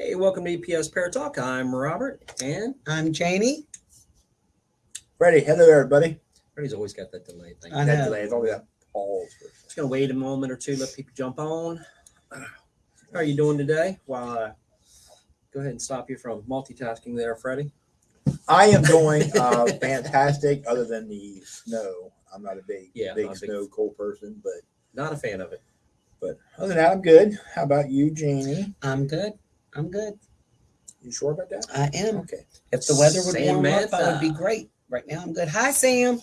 Hey, welcome to EPS Pair Talk. I'm Robert, and I'm Janie. Freddie, hello everybody. Freddie's always got that delay thing. I That know. delay is always that pause. for a second. Just gonna wait a moment or two, let people jump on. How are you doing today? While I go ahead and stop you from multitasking there, Freddie. I am doing uh, fantastic. Other than the snow, I'm not a big, Yeah, big not a big- snow cold person, but Not a fan of it. but other than that, I'm good. How about you, Janie? I'm good. I'm good. You sure about that? I am. Okay. If the weather would warm up, I would be great. Right now, I'm good. Hi, Sam.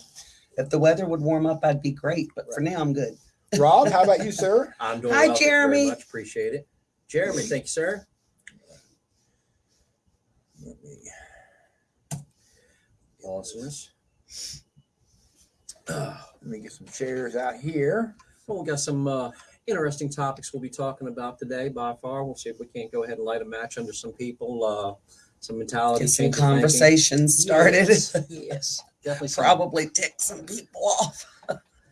If the weather would warm up, I'd be great. But for now, I'm good. Rob, how about you, sir? I'm doing Hi, well. Thank very Jeremy. much appreciate it. Jeremy, thank you, sir. Let me- Awesomeness. Let me get some chairs out here. Well, we got some uh, interesting topics we'll be talking about today. By far, we'll see if we can't go ahead and light a match under some people. Uh, some mentality, Get some conversations started. Yes, yes, definitely. Probably tick some people off.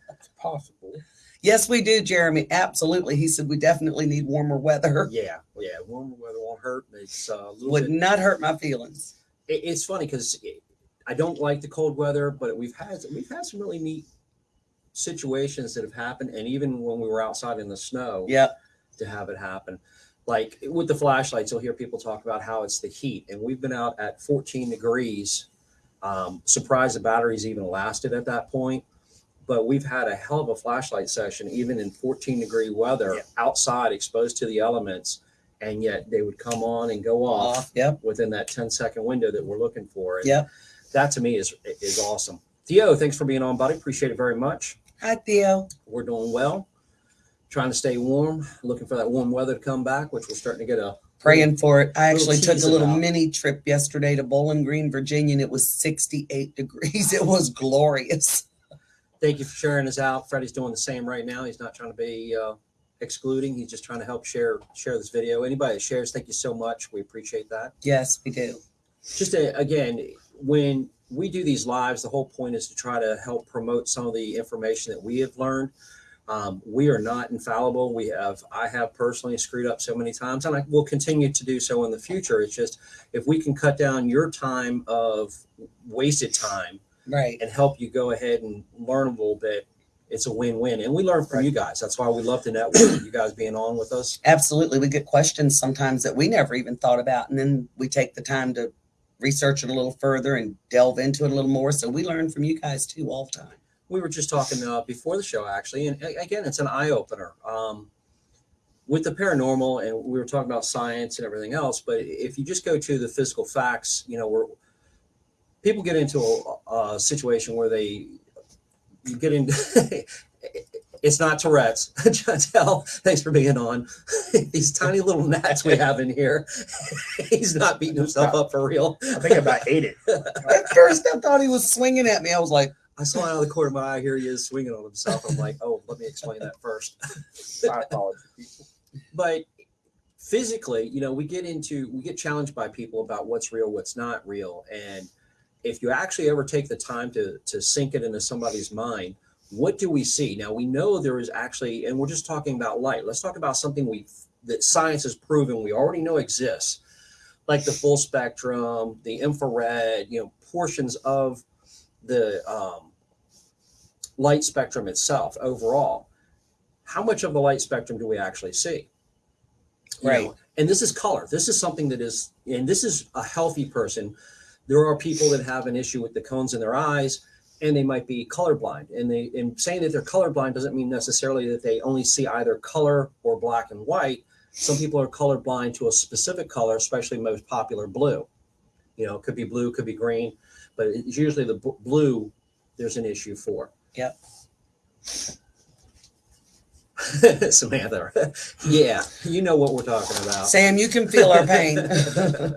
It's possible. Yes, we do, Jeremy. Absolutely. He said we definitely need warmer weather. Yeah, yeah. Warmer weather won't hurt. It's uh, Would bit. not hurt my feelings. it- it's funny because I don't like the cold weather, but we've had we've had some really neat situations that have happened, and even when we were outside in the snow, yeah, to have it happen. Like with the flashlights, you'll hear people talk about how it's the heat, and we've been out at 14 degrees. Um, surprised the batteries even lasted at that point, but we've had a hell of a flashlight session, even in 14 degree weather, Yeah. outside, exposed to the elements, and yet they would come on and go off Off. Yep. within that 10 second window that we're looking for. And Yep. that to me is is awesome. Theo, thanks for being on, buddy. Appreciate it very much. Hi, Theo. We're doing well. Trying to stay warm, looking for that warm weather to come back, which we're starting to get a Praying for it. I actually took a little mini trip yesterday to Bowling Green, Virginia, and it was 68 degrees. It was glorious. thank you for sharing us out. Freddie's doing the same right now. He's not trying to be uh, excluding. He's just trying to help share share this video. Anybody that shares, thank you so much. We appreciate that. Yes, we do. just to, again, when we do these lives, the whole point is to try to help promote some of the information that we have learned. Um, we are not infallible. We have, I have personally screwed up so many times, and I will continue to do so in the future. It's just if we can cut down your time of wasted time Right. and help you go ahead and learn a little bit, it's a win-win. And we learn from you guys. That's why we love to network. you guys being on with us. Absolutely. We get questions sometimes that we never even thought about. And then we take the time to research it a little further and delve into it a little more. So we learn from you guys too all the time. we were just talking uh, before the show actually and again it's an eye-opener um, with the paranormal and we were talking about science and everything else but if you just go to the physical facts you know we're people get into a, a situation where they you get into it's not tourette's. Chantel, thanks for being on. These tiny little gnats we have in here. He's not beating himself up for real. I think I about ate it. At first, I thought he was swinging at me. I was like, i saw out of the corner of my eye. Here he is swinging on himself. I'm like oh let me explain that first. My apologies, but physically you know we get into we get challenged by people about what's real what's not real. And if you actually ever take the time to to sink it into somebody's mind what do we see now we know there is actually and we're just talking about light let's talk about something we that science has proven we already know exists like the full spectrum the infrared you know portions of the um, light spectrum itself overall how much of the light spectrum do we actually see you Right. know, and this is color. This is something that is, and this is a healthy person. There are people that have an issue with the cones in their eyes, and they might be colorblind. And they, in saying that they're colorblind doesn't mean necessarily that they only see either color or black and white. Some people are colorblind to a specific color, especially most popular blue. You know, it could be blue, could be green, but it's usually the blue. There's an issue for. Yep. Samantha, yeah, you know what we're talking about. Sam, you can feel our pain.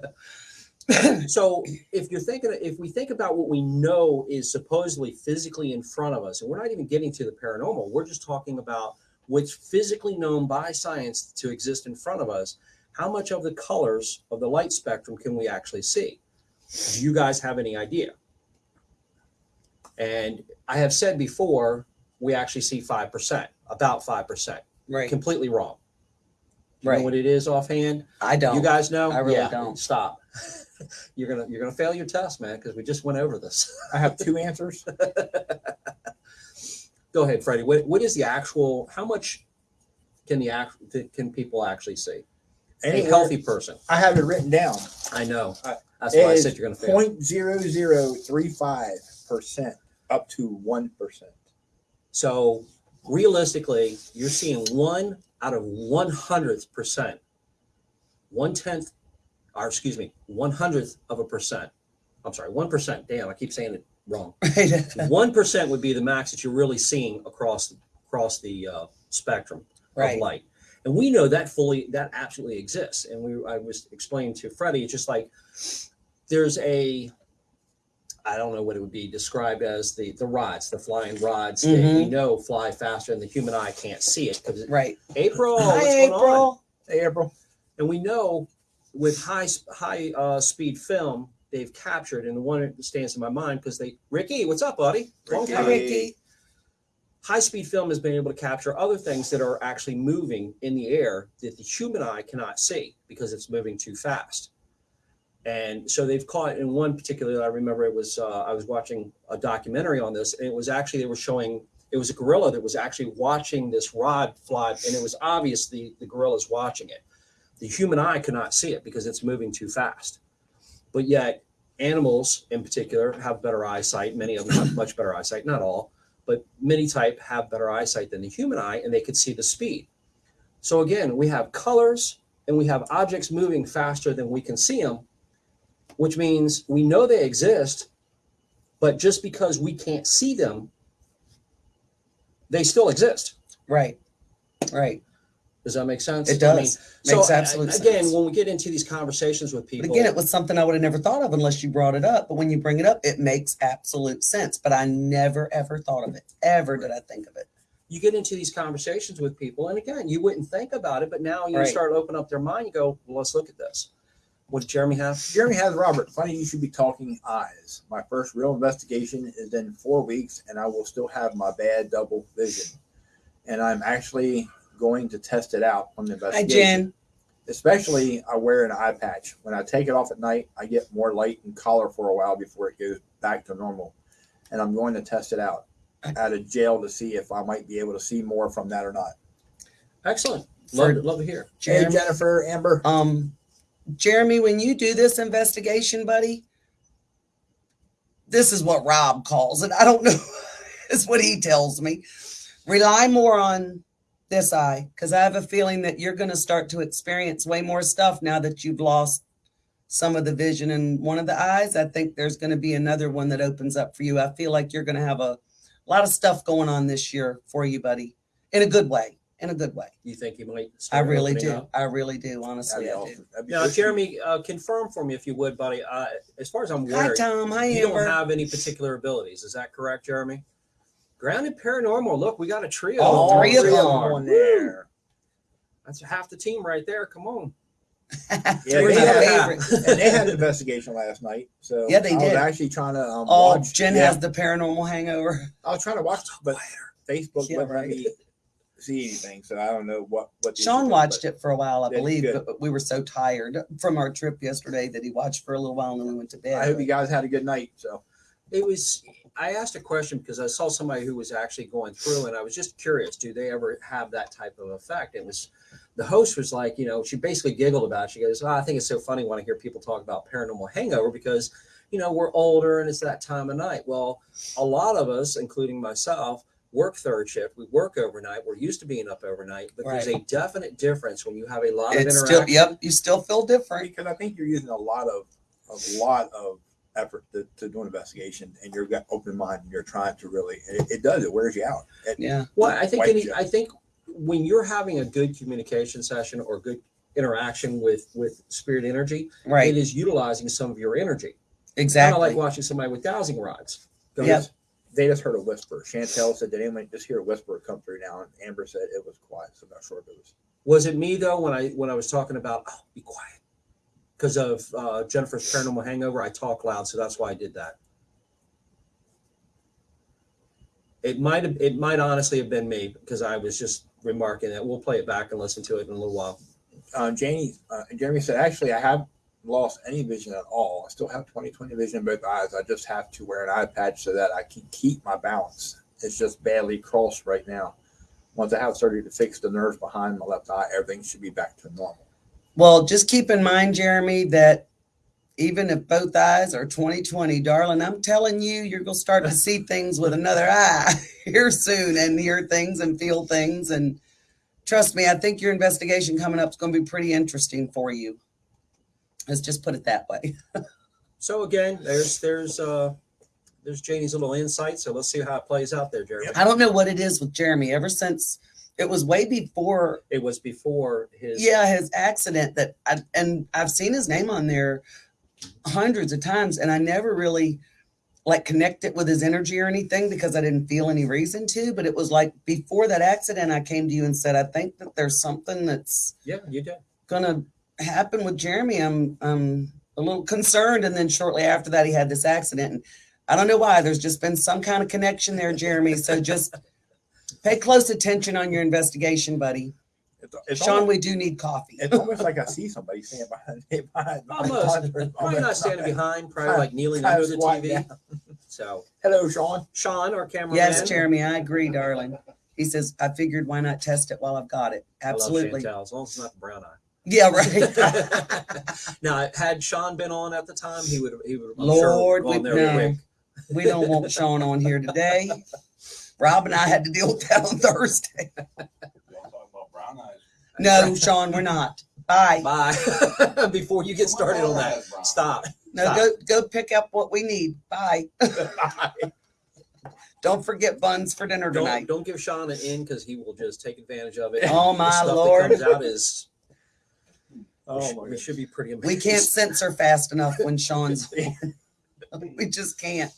so if you're thinking if we think about what we know is supposedly physically in front of us and we're not even getting to the paranormal we're just talking about what's physically known by science to exist in front of us how much of the colors of the light spectrum can we actually see do you guys have any idea and i have said before we actually see 5% about 5% right. completely wrong You Right. know what it is offhand? I don't. You guys know? I really Yeah, don't. Stop. you're gonna you're gonna fail your test, man, because we just went over this. I have two answers. Go ahead, Freddie. What what is the actual? How much can the act can people actually see? A healthy person. I have it written down. I know. Uh, That's why I said you're gonna fail. Point zero zero three five percent up to one percent. So realistically, you're seeing one out of one hundredth percent, one tenth, or excuse me, one hundredth of a percent. I'm sorry, one percent. Damn, I keep saying it wrong. One percent would be the max that you're really seeing across across the uh, spectrum Right. of light, and we know that fully that absolutely exists. And we I was explaining to Freddie, it's just like there's a I don't know what it would be described as the the rods, the flying rods that we Mhm. know fly faster, and the human eye can't see it because Right. April, Hi, what's going on? April. Hey, April. And we know with high high uh, speed film, they've captured, and the one that stands in my mind because they Ricky, what's up, buddy? Ricky. Hi. Ricky. High speed film has been able to capture other things that are actually moving in the air that the human eye cannot see because it's moving too fast. And so they've caught in one particular. I remember it was uh, I was watching a documentary on this, and it was actually they were showing it was a gorilla that was actually watching this rod fly, and it was obvious the the gorilla's watching it. The human eye cannot see it because it's moving too fast. But yet, animals in particular have better eyesight. Many of them have much better eyesight. Not all, but many type have better eyesight than the human eye, and they could see the speed. So again, we have colors and we have objects moving faster than we can see them, which means we know they exist, but just because we can't see them, they still exist. Right. Right. Does that make sense? It I mean, does. so Makes absolute again, sense. Again, when we get into these conversations with But people, again, it was something I would have never thought of unless you brought it up. But when you bring it up, it makes absolute sense. But I never ever thought of it. Ever did I think of it. you get into these conversations with people, and again, you wouldn't think about it, but now you Right. start opening up their mind. You go, well, let's look at this. What did Jeremy have? Jeremy has Robert. Funny you should be talking eyes. My first real investigation is in four weeks, and I will still have my bad double vision. And I'm actually going to test it out on the investigation. Hi, investigation. Jen. Especially, I wear an eye patch. When I take it off at night, I get more light and color for a while before it goes back to normal. And I'm going to test it out out of jail to see if I might be able to see more from that or not. Excellent. Love, For- love to hear. Hey, Jennifer, Amber. Um, Jeremy, when you do this investigation, buddy, this is what Rob calls it. I don't know. is what he tells me. Rely more on this eye because I have a feeling that you're going to start to experience way more stuff now that you've lost some of the vision in one of the eyes. I think there's going to be another one that opens up for you. I feel like you're going to have a lot of stuff going on this year for you, buddy, in a good way. In a good way. You think you might? I really do. up? I really do. That'd Honestly, be I do. awesome. That'd Now. Jeremy, uh, confirm for me if you would, buddy. Uh, as far as I'm Hi, aware, Tom. Hi, you Amber. don't have any particular abilities. Is that correct, Jeremy? Grounded paranormal. Look, we got a trio. All three of them. on there. That's half the team right there. Come on. Yeah, they had, and they had an investigation last night. So Yeah, they I did. was actually trying to um, Oh, watch. Jen yeah, has the paranormal hangover. I was trying to watch, but Facebook Yeah, wouldn't let me see anything. So I don't know what what. Sean watched but it for a while, I believe, good. but we were so tired from our trip yesterday that he watched for a little while and then we went to bed. I hope you guys had a good night. So It was. I asked a question because I saw somebody who was actually going through, and I was just curious. Do they ever have that type of effect? It was. The host was like, you know, she basically giggled about. it. She goes, oh, "I think it's so funny when I hear people talk about paranormal hangover because, you know, we're older and it's that time of night." Well, a lot of us, including myself, work third shift. We work overnight. We're used to being up overnight, but there's a definite difference when you have a lot of it's interaction. still, yep, you still feel different. because I think you're using a lot of a lot of effort to, to do an investigation, and you're got open mind, and you're trying to really. It, it does. It wears you out. It- Yeah. Well, I think any, I think when you're having a good communication session or good interaction with with spirit energy, Right. it is utilizing some of your energy. Kind Exactly. of like watching somebody with dowsing rods. Go Yep. ahead. They just heard a whisper. Chantel said, "Did anyone just hear a whisper come through now?" And Amber said it was quiet. So I'm not sure if it was. Was it me though when I when I was talking about oh be quiet because of uh, Jennifer's paranormal hangover? I talk loud, so that's why I did that. It might have it might honestly have been me because I was just remarking that. We'll play it back and listen to it in a little while. uh, Janie, uh, Jeremy said, actually, I have lost any vision at all. I still have 20 20 vision in both eyes. I just have to wear an eye patch so that I can keep my balance. It's just badly crossed right now. Once I have surgery to fix the nerves behind my left eye, everything should be back to normal. Well, just keep in mind, Jeremy, that even if both eyes are 2020, darling, I'm telling you, you're going to start to see things with another eye here soon and hear things and feel things. And trust me, I think your investigation coming up is going to be pretty interesting for you. Let's just put it that way. So again, there's there's uh there's Janie's little insight. So let's see how it plays out there, Jeremy. I don't know what it is with Jeremy ever since it was way before It was before his yeah his accident that I, and i've seen his name on there hundreds of times and i never really like connect it with his energy or anything because i didn't feel any reason to but it was like before that accident i came to you and said i think that there's something that's yeah, you did. gonna happen with jeremy i'm i'm a little concerned and then shortly after that he had this accident and i don't know why there's just been some kind of connection there jeremy so just pay close attention on your investigation buddy It's, it's sean almost, we do need coffee it's almost like I see somebody standing behind me. Behind, Almost. Probably not standing behind, probably like kneeling Kind under of the squatting TV. down. So Hello, Sean. Sean, our cameraman. Yes, Jeremy, I agree, darling. He says, I figured why not test it while I've got it? I love Absolutely. Chantel, as long as it's not the brown eye. Yeah, right. now, had Sean been on at the time, he would he would. I'm Lord, sure, we- there no. quick. we don't want Sean on here today. Rob and I had to deal with that on Thursday. Y'all talking about brown eyes. No, Sean, we're not. Bye. Bye. Before you get started on that, Brown eyes. stop. No, go go pick up what we need. Bye. Bye. Don't forget buns for dinner Don't tonight. don't give Sean an in because he will just take advantage of it. Oh, The my stuff Lord. That comes out is Oh, we, my should, we should be pretty amazed. We can't censor fast enough when Sean's. we just can't.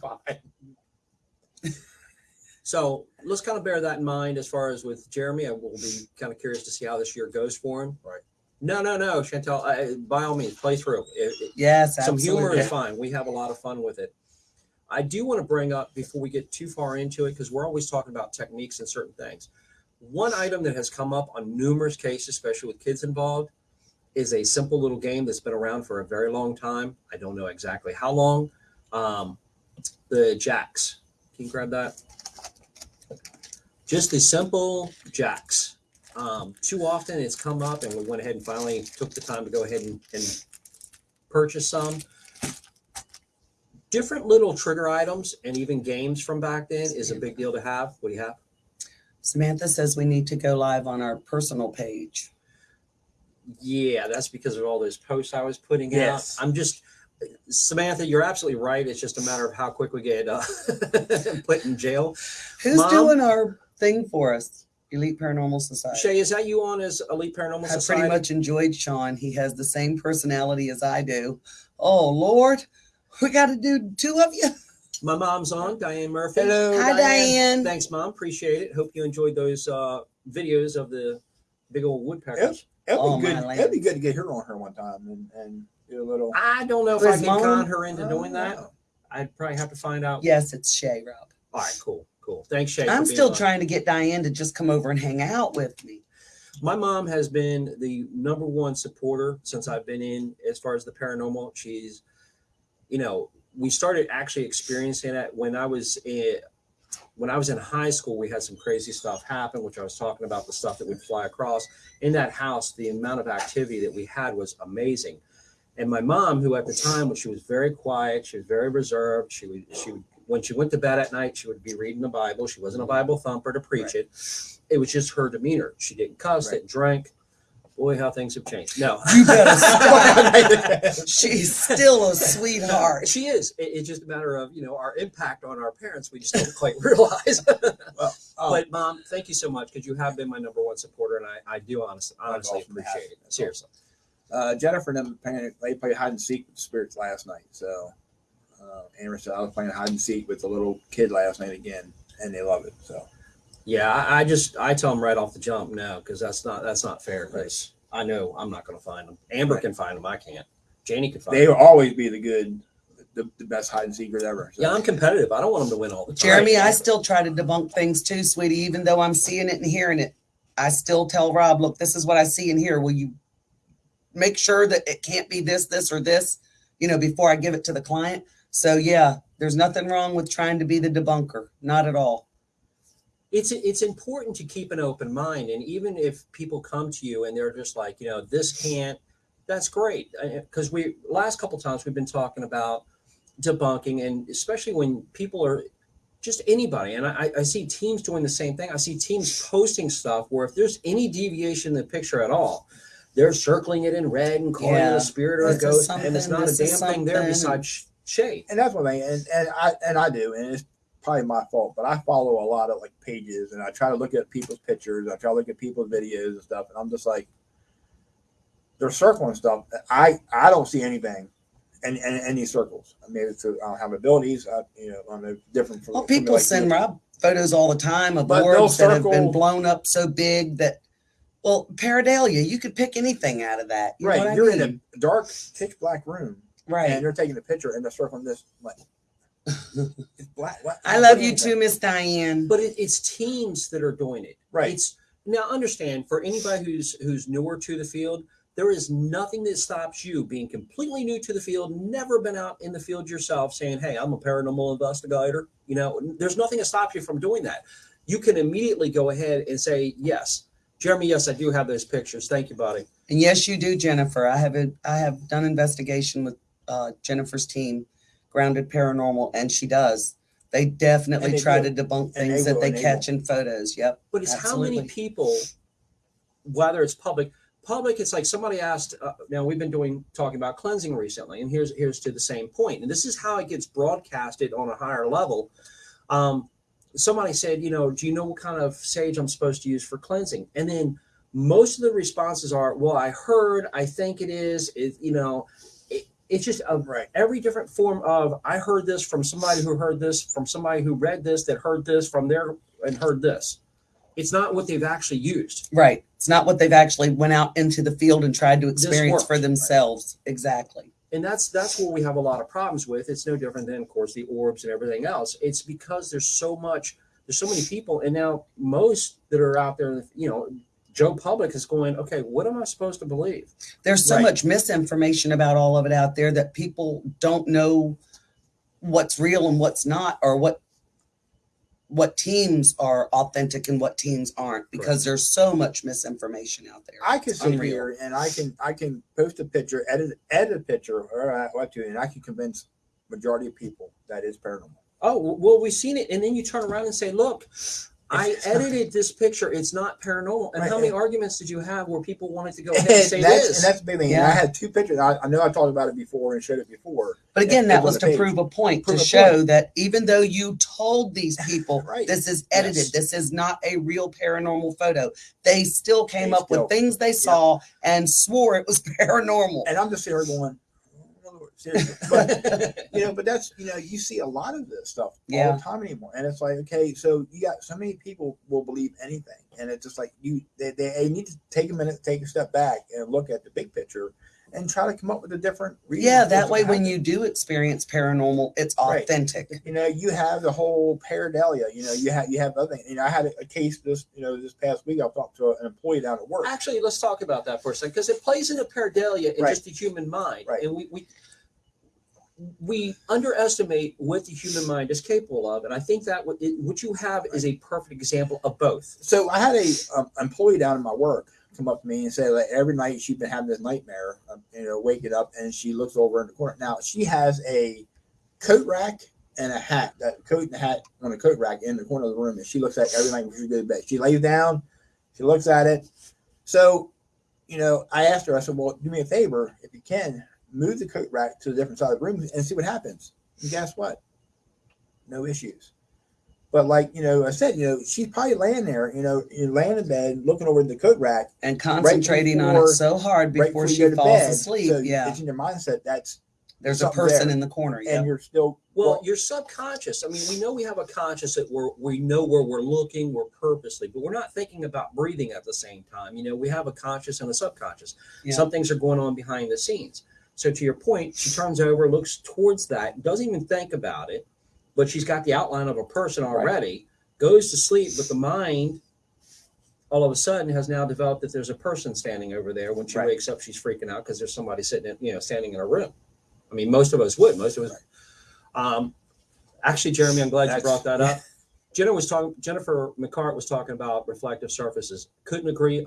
Fine. So let's kind of bear that in mind as far as with Jeremy. I will be kind of curious to see how this year goes for him. Right. No, no, no, Chantel. I, by all means, play through. It- it- Yes, some absolutely. humor is fine. We have a lot of fun with it. I do want to bring up before we get too far into it because we're always talking about techniques and certain things. One item that has come up on numerous cases, especially with kids involved, is a simple little game that's been around for a very long time. I don't know exactly how long. Um, the jacks. Can you grab that? Just the simple jacks. Um, too often it's come up, and we went ahead and finally took the time to go ahead and, and purchase some. Different little trigger items and even games from back then is a big deal to have. What do you have? Samantha says we need to go live on our personal page. Yeah, that's because of all those posts I was putting Yes. out. I'm just Samantha, you're absolutely right. It's just a matter of how quick we get uh, put in jail. Who's Mom? doing our thing for us? Elite Paranormal Society. Shay, is that you on as Elite Paranormal Society? I Society? pretty much enjoyed Sean. He has the same personality as I do. Oh Lord, we got to do two of you. My mom's on, Diane Murphy. Hello, Hi, Diane. Thanks, Mom. Appreciate it. Hope you enjoyed those uh, videos of the big old woodpeckers. It'd Oh, be good. my land. It'd be good to get her on her one time and, and do a little. I don't know if I can Mom? con her into Oh, doing that. no. I'd probably have to find out. Yes, it's Shay, Rob. All right, cool, cool. Thanks, Shay. I'm still on. trying to get Diane to just come over and hang out with me. My mom has been the number one supporter since I've been in as far as the paranormal. She's, you know, we started actually experiencing that when I was in, when I was in high school. We had some crazy stuff happen, which I was talking about the stuff that would fly across in that house. The amount of activity that we had was amazing. And my mom, who at the time, was, she was very quiet, she was very reserved. She would, she would, when she went to bed at night, she would be reading the Bible. She wasn't a Bible thumper to preach it. It was just her demeanor. She didn't cuss, Right. didn't drink. Boy, how things have changed. No, You better stop. She's still a sweetheart. she is. It- it's just a matter of you know our impact on our parents. We just don't quite realize. Oh, but mom, thank you so much because you have been my number one supporter, and I, I do honestly, honestly appreciate it. Seriously. uh, Jennifer and them they played hide and seek with the spirits last night. So, uh, Amber said I was playing hide and seek with the little kid last night again, and they love it. So, Yeah, I, I just I tell them right off the jump no because that's not that's not fair. Because I know I'm not going to find them. Amber Right. can find them. I can't. Janie can find they them. will always be the good, the, the best hide and seekers ever. So, Yeah, I'm competitive. I don't want them to win all the time. Jeremy, I still try to debunk things too, sweetie, even though I'm seeing it and hearing it. I still tell Rob, look, this is what I see and here. Will you make sure that it can't be this, this, or this, you know, before I give it to the client? So yeah, there's nothing wrong with trying to be the debunker. Not at all. it's it's important to keep an open mind and even if people come to you and they're just like you know this can't that's great because we last couple times we've been talking about debunking and especially when people are just anybody and I, I see teams doing the same thing i see teams posting stuff where if there's any deviation in the picture at all they're circling it in red and calling it a spirit or a This ghost and it's not a damn thing there besides shade and that's one thing, and, and I and I do, and it's probably my fault, but I follow a lot of like pages, and I try to look at people's pictures, I try to look at people's videos and stuff, and I'm just like, they're circling stuff. I I don't see anything, in, in, in these circles. I mean, it's, I don't have abilities, I, you know, I'm different from. Well, from people like send you. Rob photos all the time of But they'll boards that have been blown up so big that, well, Pareidolia, you could pick anything out of that. You right. You're mean? in a dark, pitch black room, right. and they're taking a picture, and they're circling this like. it's black. What? I love you too, Miss Diane. but it, it's teams that are doing it Right. It's now understand for anybody who's who's newer to the field, there is nothing that stops you being completely new to the field, never been out in the field yourself, saying, "Hey, I'm a paranormal investigator." You know, there's nothing that stops you from doing that. You can immediately go ahead and say, "Yes, Jeremy. Yes, I do have those pictures. Thank you, buddy." And yes, you do, Jennifer. I have a, I have done investigation with uh, Jennifer's team, Grounded Paranormal, and she does. They definitely And they try will. to debunk And they things that will, they and they catch in photos. Yep. But it's how many Absolutely. people, whether it's public, public, it's like somebody asked. Uh, now we've been doing talking about cleansing recently, and here's here's to the same point. And this is how it gets broadcasted on a higher level. Um, somebody said, you know, do you know what kind of sage I'm supposed to use for cleansing? And then most of the responses are, well, I heard, I think it is, it, you know, it's just a Right. every different form of I heard this from somebody who heard this from somebody who read this that heard this from there and heard this. It's not what they've actually used. Right. It's not what they've actually went out into the field and tried to experience for themselves. Exactly. And that's that's where we have a lot of problems with. It's no different than of course the orbs and everything else. It's because there's so much there's so many people and now most that are out there, you know, Joe Public is going, okay, what am I supposed to believe? There's so Right. much misinformation about all of it out there that people don't know what's real and what's not, or what what teams are authentic and what teams aren't, because there's so much misinformation out there. I can sit here and I can I can post a picture, edit edit a picture, or I- what to, and I can convince majority of people that is paranormal. Oh well, we've seen it, and then you turn around and say, "Look, I edited this picture. It's not paranormal." And Right, how many and- arguments did you have where people wanted to go And ahead and say that's, this? and that's the big thing. And I had two pictures. I, I know I talked about it before and showed it before. But again, It- that was was to page. prove a point Prove to a show that even though you told these people Right. this is edited, Yes. this is not a real paranormal photo, they still came They up still- with things they saw and swore it was paranormal. And I'm just sitting here going, "Oh, Lord," seriously. But you know, but that's you know, you see a lot of this stuff all the time anymore. And it's like, okay, so you got so many people will believe anything. And it's just like you they, they, they need to take a minute, take a step back and look at the big picture and try to come up with a different reason. yeah, that way when you do experience paranormal, it's Right. authentic. you know, you have the whole pareidolia. You know, you have you have other. You know, I had a, a case this you know this past week. I talked to an employee down at work. Actually, let's talk about that for a second because it plays into pareidolia in Right. just the human mind, Right. and we, we we underestimate what the human mind is capable of. And I think that what, it, what you have is a perfect example of both. So I had a um, employee down in my work come up to me and say that every night she's been having this nightmare, um, you know, waking up and she looks over in the corner. Now she has a coat rack and a hat, that coat and a hat on a coat rack in the corner of the room, and she looks at it every night before she goes to bed. She lays down, she looks at it. So, you know, I asked her, I said, "Well, do me a favor, if you can, move the coat rack to a different side of the room and see what happens." And guess what? No issues. But like you know, I said, you know, she's probably laying there, you know, you're laying in bed, looking over the coat rack And concentrating on it so hard right before before she falls bed. asleep. So yeah. it's in your mindset that's There's a person there. in the corner. Yeah. and you're still Well, your subconscious. I mean, we know we have a conscious that we're we know where we're looking, we're purposely, but we're not thinking about breathing at the same time. You know, we have a conscious and a subconscious. Yeah. Some things are going on behind the scenes. So to your point, she turns over, looks towards that, doesn't even think about it, but she's got the outline of a person Right. already. Goes to sleep, but the mind all of a sudden has now developed that there's a person standing over there. When she Right. wakes up, she's freaking out because there's somebody sitting, in, you know, standing in a room. I mean, most of us would. Most of us. Um, actually, Jeremy, I'm glad you brought that up. Jennifer was talking. Jennifer McCart was talking about reflective surfaces. Couldn't agree.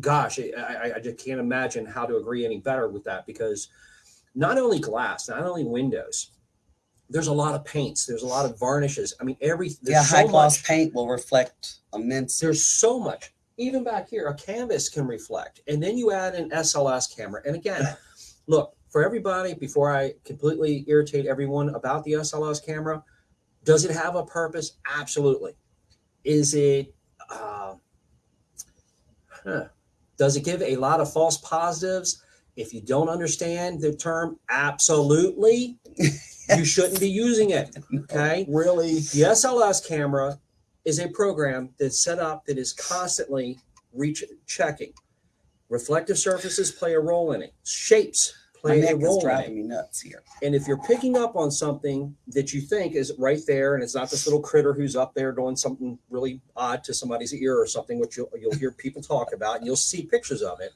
Gosh, I, I, I just can't imagine how to agree any better with that because not only glass, not only windows, there's a lot of paints. There's a lot of varnishes. I mean, every yeah, so high gloss much- paint will reflect immense. there's so much even back here a canvas can reflect and then you add an sls camera and again look for everybody before i completely irritate everyone about the sls camera does it have a purpose absolutely is it uh, huh. Does it give a lot of false positives if you don't understand the term absolutely you shouldn't be using it okay Really? the SLS camera is a program that's set up that is constantly reach checking. Reflective surfaces play a role in it. Shapes My a role in driving me nuts here. And if you're picking up on something that you think is right there, and it's not this little critter who's up there doing something really odd to somebody's ear or something, which you'll, you'll hear people talk about, and you'll see pictures of it.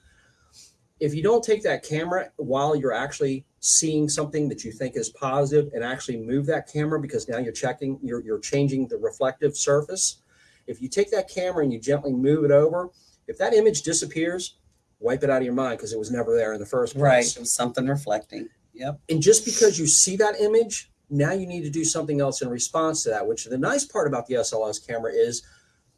If you don't take that camera while you're actually seeing something that you think is positive and actually move that camera because now you're checking, you're, you're changing the reflective surface. If you take that camera and you gently move it over, if that image disappears, wipe it out of your mind because it was never there in the first place Right. It was something reflecting. Yep. and just because you see that image now you need to do something else in response to that which the nice part about the sls camera is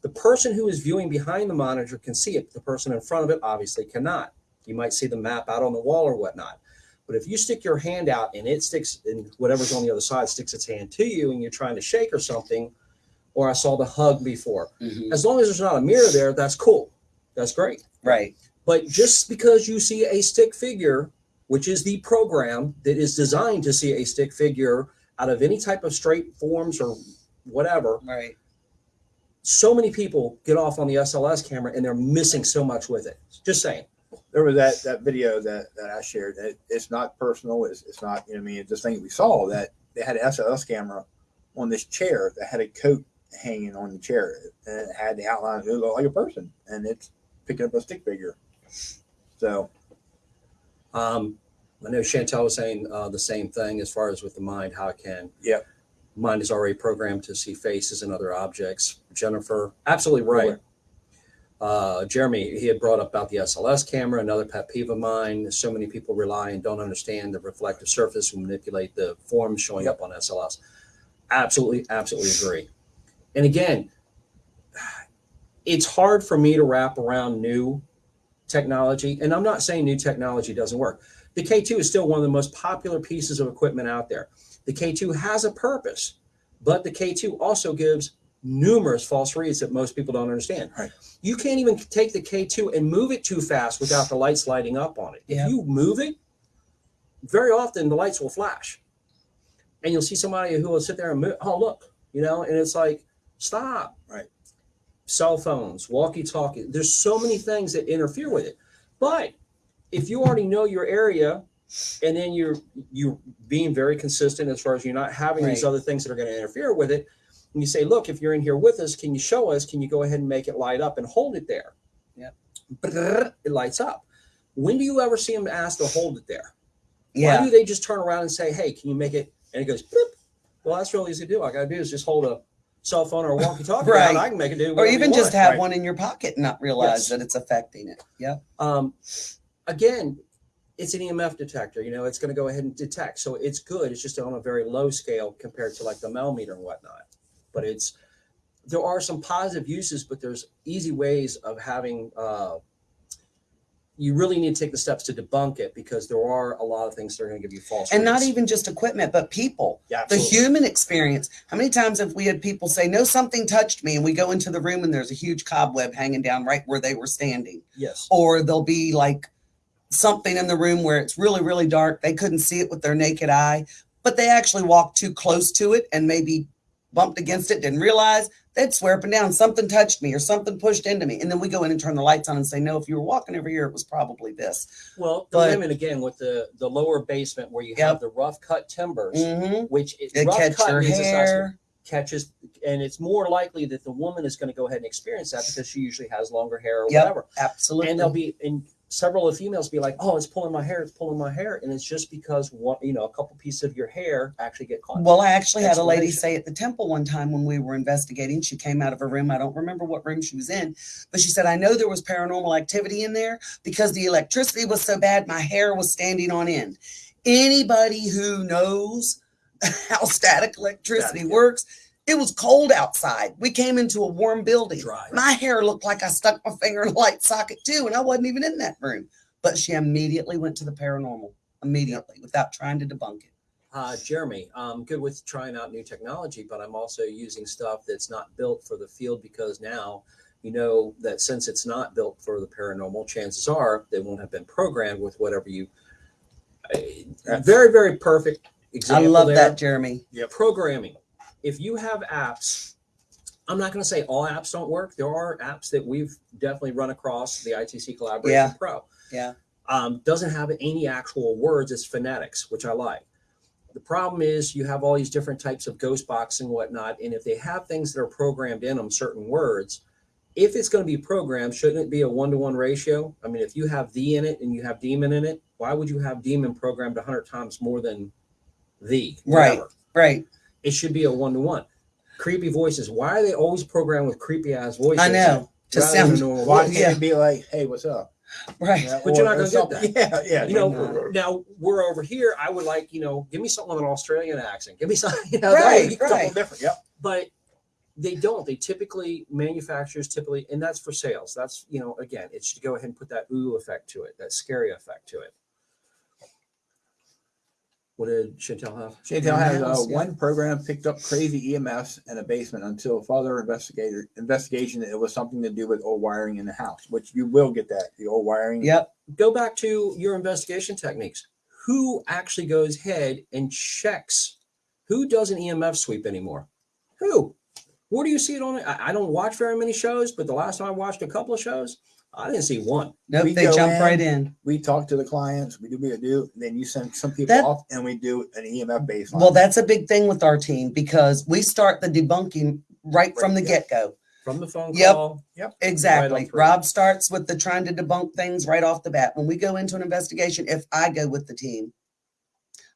the person who is viewing behind the monitor can see it the person in front of it obviously cannot you might see the map out on the wall or whatnot but if you stick your hand out and it sticks and whatever's on the other side sticks its hand to you and you're trying to shake or something or i saw the hug before Mhm. as long as there's not a mirror there that's cool that's great Right. But just because you see a stick figure, which is the program that is designed to see a stick figure out of any type of straight forms or whatever, Right. so many people get off on the SLS camera and they're missing so much with it. Just saying. There was that, that video that, that I shared. It, it's not personal. It's, it's not, you know, I mean, it's just thing we saw that they had an SLS camera on this chair that had a coat hanging on the chair and it had the outline. It looked like a person and it's picking up a stick figure. So, Um, I know Chantel was saying uh, the same thing as far as with the mind, how it can. Yeah. Mind is already programmed to see faces and other objects. Jennifer, absolutely right. Uh, Jeremy, he had brought up about the SLS camera, another pet peeve of mine. So many people rely and don't understand the reflective surface and manipulate the forms showing Yep. up on SLS. Absolutely, absolutely agree. And again, it's hard for me to wrap around new technology. And I'm not saying new technology doesn't work. The K2 is still one of the most popular pieces of equipment out there. The K2 has a purpose, but the K2 also gives numerous false reads that most people don't understand. Right. You can't even take the K2 and move it too fast without the lights lighting up on it. Yeah. If you move it, very often the lights will flash. And you'll see somebody who will sit there and move, oh, look, you know, and it's like, stop. Right. Cell phones, walkie talkie. There's so many things that interfere with it. But if you already know your area and then you're you're being very consistent as far as you're not having these other things that are going to interfere with it and you say look if you're in here with us can you show us can you go ahead and make it light up and hold it there. Brrr, it lights up when do you ever see them ask to hold it there Yeah. why do they just turn around and say hey can you make it and it goes bloop well that's real easy to do all i gotta do is just hold a cell phone or a walkie-talkie Right. i can make it do Or even just have Right. one in your pocket and not realize Yes. that it's affecting it. Yeah. um, again, it's an EMF detector. You know, it's going to go ahead and detect. So it's good. It's just on a very low scale compared to like the millimeter and whatnot. But it's there are some positive uses, but there's easy ways of having. Uh, you really need to take the steps to debunk it because there are a lot of things that are going to give you false. And not even just equipment, but people. yeah, The human experience. How many times have we had people say, No, something touched me? And we go into the room and there's a huge cobweb hanging down right where they were standing. yes. Or there'll be like something in the room where it's really, really dark. They couldn't see it with their naked eye, but they actually walked too close to it and maybe bumped against it, didn't realize. They'd swear up and down, something touched me or something pushed into me. And then we go in and turn the lights on and say, No, if you were walking over here, it was probably this. Well, the But- again with the the lower basement where you Yep. have the rough cut timbers, Mm-hmm. which is They rough catch cut your means it's hair. catches, and it's more likely that the woman is going to go ahead and experience that because she usually has longer hair or Yep. whatever. Absolutely. And they'll be, and several of the females be like, "Oh, it's pulling my hair, it's pulling my hair," and it's just because one, you know, a couple pieces of your hair actually get caught. Well, I actually had a lady say at the temple one time when we were investigating, she came out of her room. I don't remember what room she was in, but she said, I know there was paranormal activity in there because the electricity was so bad, my hair was standing on end. Anybody who knows how static electricity yeah. works, it was cold outside. We came into a warm building. Dry. My hair looked like I stuck my finger in a light socket too, and I wasn't even in that room. But she immediately went to the paranormal, immediately, without trying to debunk it. Uh, Jeremy, I'm good with trying out new technology, but I'm also using stuff that's not built for the field because now you know that since it's not built for the paranormal, chances are they won't have been programmed with whatever you. Uh, very, very perfect example. I love there. that, Jeremy. Yeah, programming. If you have apps, I'm not going to say all apps don't work. There are apps that we've definitely run across the ITC Collaboration Yeah. Pro. Yeah. Um, doesn't have any actual words. It's phonetics, which I like. The problem is you have all these different types of ghost box and whatnot, and if they have things that are programmed in them, certain words, if it's going to be programmed, shouldn't it be a one-to-one ratio? I mean, if you have the in it and you have demon in it, why would you have demon programmed 100 times more than the? Right. Whatever. Right. It should be a one-to-one. Creepy voices. Why are they always programmed with creepy ass voices? I know. To sound normal Why can't yeah. it be like, hey, what's up? right. Yeah, But you're not gonna get that. Yeah, yeah. you know, not. now we're over here. I would like, you know, give me something with an Australian accent. Give me something, you know, Right, right. Something different. Yep. but they don't. They typically manufacturers typically, and that's for sales. That's you know, again, it should go ahead and put that ooh effect to it, that scary effect to it. What did Chantel have? Chantel has uh, yeah. one program picked up crazy EMS in a basement until further investigator investigation. It was something to do with old wiring in the house, which you will get that the old wiring. Yep. Go back to your investigation techniques. Who actually goes ahead and checks? Who does an EMF sweep anymore? Who? Where do you see it on? I, I don't watch very many shows, but the last time I watched a couple of shows, I didn't see one. Nope. We they go jump in, right in. We talk to the clients. We do what we do. Then you send some people That- off, and we do an EMF baseline. Well, that's a big thing with our team because we start the debunking right from the Right, get go. From the phone Yep. call, Yep. Exactly. through. Rob starts with the trying to debunk things right off the bat. When we go into an investigation, if I go with the team,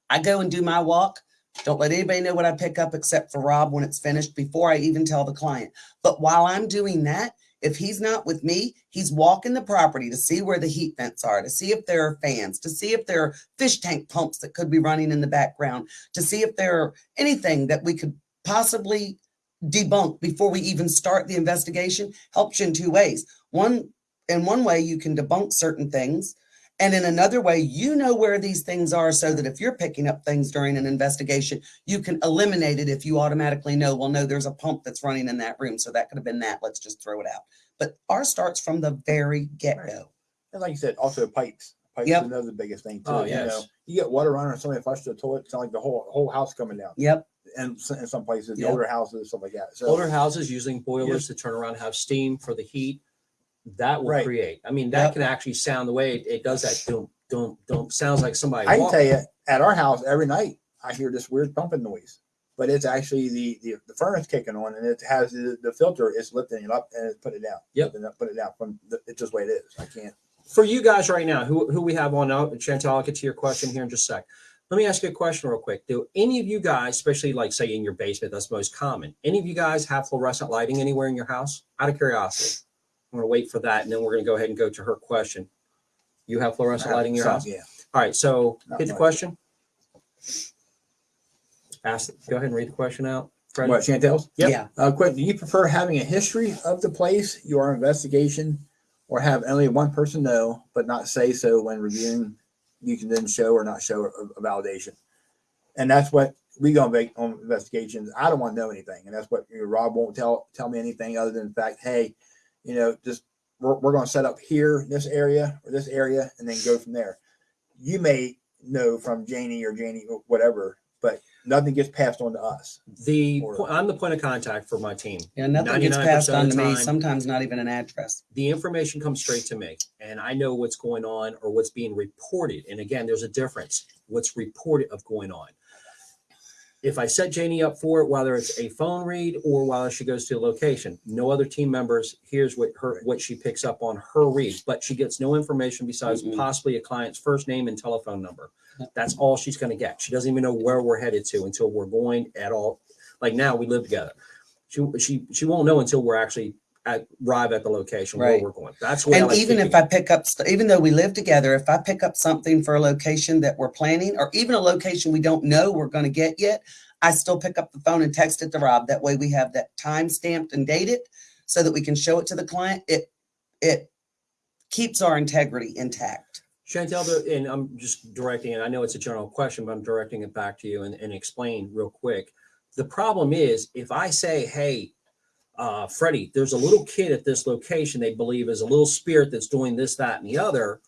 I go and do my walk. Don't let anybody know what I pick up except for Rob when it's finished before I even tell the client. But while I'm doing that, if he's not with me, he's walking the property to see where the heat vents are, to see if there are fans, to see if there are fish tank pumps that could be running in the background, to see if there are anything that we could possibly debunk before we even start the investigation helps you in two ways. One, in one way, you can debunk certain things. And in another way, you know where these things are so that if you're picking up things during an investigation, you can eliminate it if you automatically know, well, no, there's a pump that's running in that room. So that could have been that. Let's just throw it out. But ours starts from the very get go. and like you said, also pipes. Pipes Yep. is another biggest thing too. Oh, you know, you get water running or somebody flushed the toilet, it's not like the whole whole house coming down. Yep. And in some places, the Yep. older houses, stuff like that. So older houses using boilers to turn around, have steam for the heat. That will Right. create. I mean, that Yep. can actually sound the way it, it does. That Don't, don't, don't. Sounds like somebody. I can walking. tell you, at our house every night, I hear this weird pumping noise, but it's actually the the, the furnace kicking on, and it has the, the filter. is lifting it up and it's put it down. Yep. Putting it- put it down from the, it's just the way it is. I can't. for you guys right now, who who we have on oh, now, Chantel, I'll get to your question here in just a sec. Let me ask you a question real quick. Do any of you guys, especially like say in your basement, that's most common, any of you guys have fluorescent lighting anywhere in your house? Out of curiosity. I'm gonna wait for that and then we're gonna go ahead and go to her question. You have fluorescent lighting in your Some, house? Yeah. All right, so Not hit the much. question. Ask, go ahead and read the question out. Fred. What Chantel's? Yep. Yeah. Uh, quick. Do you prefer having a history of the place, your investigation, or have only one person know but not say so when reviewing? You can then show or not show a, a validation, and that's what we go and make on investigations. I don't want to know anything, and that's what you know, Rob won't tell tell me anything other than the fact, hey, you know, just we're, we're going to set up here, this area or this area, and then go from there. You may know from Janie or Janie or whatever, but nothing gets passed on to us. The Or- po- I'm the point of contact for my team. Yeah. Nothing gets passed on to me. Sometimes not even an address. the information comes straight to me and I know what's going on or what's being reported. And again, there's a difference. What's reported of going on. If I set Janie up for it, whether it's a phone read or while she goes to a location, no other team members hears what her what she picks up on her read, but she gets no information besides Mm-mm. possibly a client's first name and telephone number. That's all she's going to get. She doesn't even know where we're headed to until we're going at all. Like now, we live together. She she she won't know until we're actually at arrive at the location Right. where we're going. That's I And like even if. I pick up, even though we live together, if I pick up something for a location that we're planning, or even a location we don't know we're going to get yet, I still pick up the phone and text it to Rob. That way we have that time stamped and dated so that we can show it to the client. It, it keeps our integrity intact. Chantel, and I'm just directing, and I know it's a general question, but I'm directing it back to you and, and explain real quick. The problem is if I say, hey, uh, Freddie, there's a little kid at this location they believe is a little spirit that's doing this, that, and the other.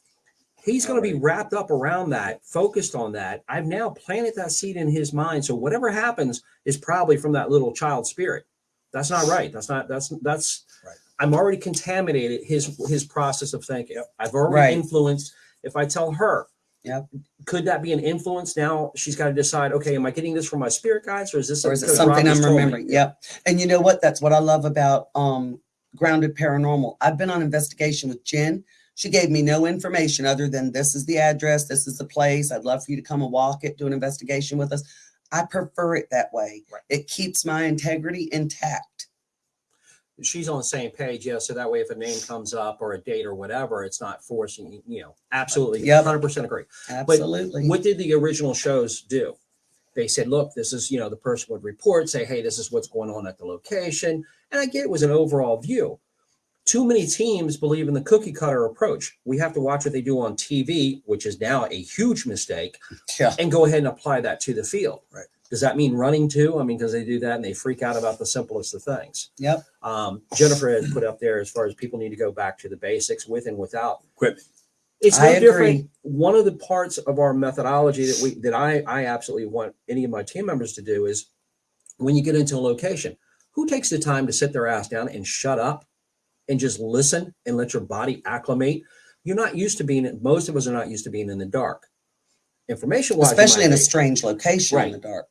He's going to be wrapped up around that, focused on that. I've now planted that seed in his mind. So whatever happens is probably from that little child spirit. That's not right. That's not, that's, that's, Right. I'm already contaminated his, his process of thinking. I've already Right. influenced if I tell her, Yep. could that be an influence? Now she's got to decide, okay, am I getting this from my spirit guides or is this Or is it Rob something I'm remembering? Yep. And you know what? That's what I love about um, Grounded Paranormal. I've been on investigation with Jen. She gave me no information other than this is the address, this is the place. I'd love for you to come and walk it, do an investigation with us. I prefer it that way. Right. It keeps my integrity intact. She's on the same page, yeah. So that way, if a name comes up or a date or whatever, it's not forcing you. Know, absolutely, Yeah. hundred percent agree. Absolutely. What did the original shows do? They said, look, this is, you know, the person would report, say, hey, this is what's going on at the location. And I get it was an overall view. Too many teams believe in the cookie cutter approach. We have to watch what they do on TV, which is now a huge mistake, yeah. and go ahead and apply that to the field. Right. Does that mean running too? I mean, because they do that and they freak out about the simplest of things. Yep. Um, Jennifer has put up there as far as people need to go back to the basics with and without Equipment. it's I no different. agree. One of the parts of our methodology that we that I I absolutely want any of my team members to do is when you get into a location, who takes the time to sit their ass down and shut up and just listen and let your body acclimate? You're not used to being most of us are not used to being in the dark. Information wise, Especially in a strange location right. in the dark.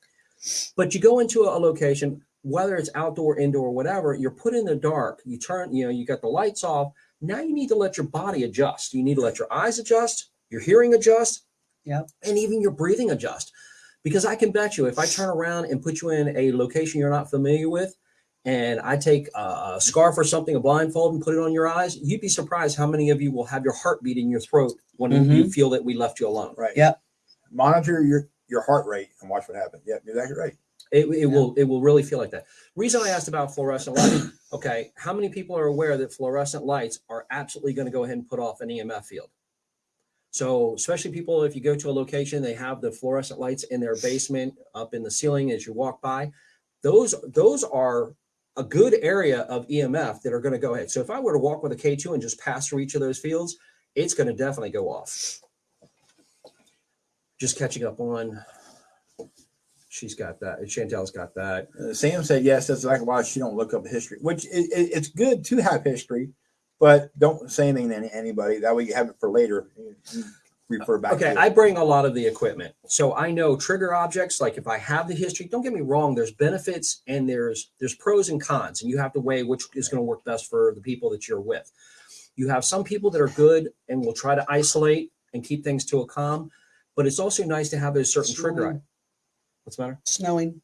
But you go into a location whether it's outdoor indoor whatever you're put in the dark you turn you know you got the lights off now you need to let your body adjust you need to let your eyes adjust your hearing adjust Yep. and even your breathing adjust because i can bet you if i turn around and put you in a location you're not familiar with and i take a, a scarf or something a blindfold and put it on your eyes you'd be surprised how many of you will have your heartbeat in your throat when you mm-hmm. feel that we left you alone Right. Yep. Monitor your your heart rate and watch what happens. Yeah, you're exactly right. It, it will it will really feel like that. Reason I asked about fluorescent lighting, okay, how many people are aware that fluorescent lights are absolutely going to go ahead and put off an EMF field? So especially people, if you go to a location, they have the fluorescent lights in their basement, up in the ceiling as you walk by. Those those are a good area of EMF that are going to go ahead. So if I were to walk with a K2 and just pass through each of those fields, it's going to definitely go off. Just catching up on. She's got that. Chantel's got that. Uh, Sam said yes. That's like why she don't look up history, which it, it, it's good to have history, but don't say anything to anybody. That way you have it for later. You, you refer back. Okay, I bring a lot of the equipment. So I know trigger objects, like if I have the history, don't get me wrong, there's benefits and there's there's pros and cons, and you have to weigh which is going to work best for the people that you're with. You have some people that are good and will try to isolate and keep things to a calm, but it's also nice to have those certain trigger. Snowing. What's the matter? Snowing.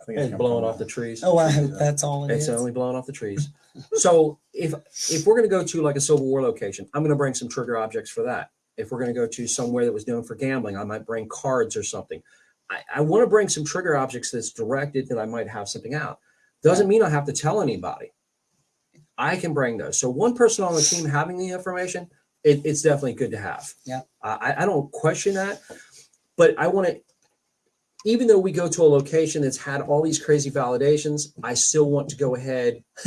I think It's coming blowing from off the trees. Oh, I hope that's all it It's is. only blowing off the trees. so if if we're going to go to like a Civil War location, I'm going to bring some trigger objects for that. If we're going to go to somewhere that was known for gambling, I might bring cards or something. I, I want to bring some trigger objects that's directed that I might have something out. Doesn't mean I have to tell anybody. I can bring those. So one person on the team having the information, it, it's definitely good to have. Yeah. I, I don't question that, but I want to even though we go to a location that's had all these crazy validations, I still want to go ahead.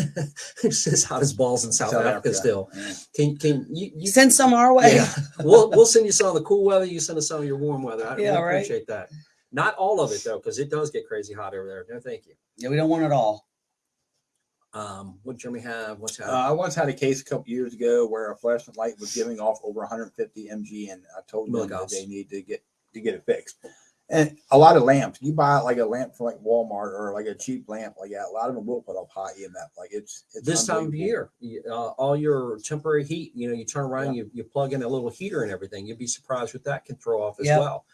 it's just hot as balls in South, South Africa, Africa. still. Yeah. Can can you, you Send some our way. yeah. we'll we'll send you some of the cool weather, you send us some of your warm weather. I Yeah, really right. appreciate that. Not all of it though, because it does get crazy hot over there. No, thank you. Yeah, we don't want it all. Um, what Jeremy have? What's Uh, happening? I once had a case a couple years ago where a fluorescent light was giving off over 150 mg, and I told them that Milligauss. they need to get to get it fixed. And a lot of lamps, you buy like a lamp from like Walmart or like a cheap lamp like that. A lot of them will put up high EMF. Like it's, it's this time of unbelievable. year, you- uh, all your temporary heat, you know, you turn around, you, you plug in a little heater and everything. You'd be surprised what that can throw off as well.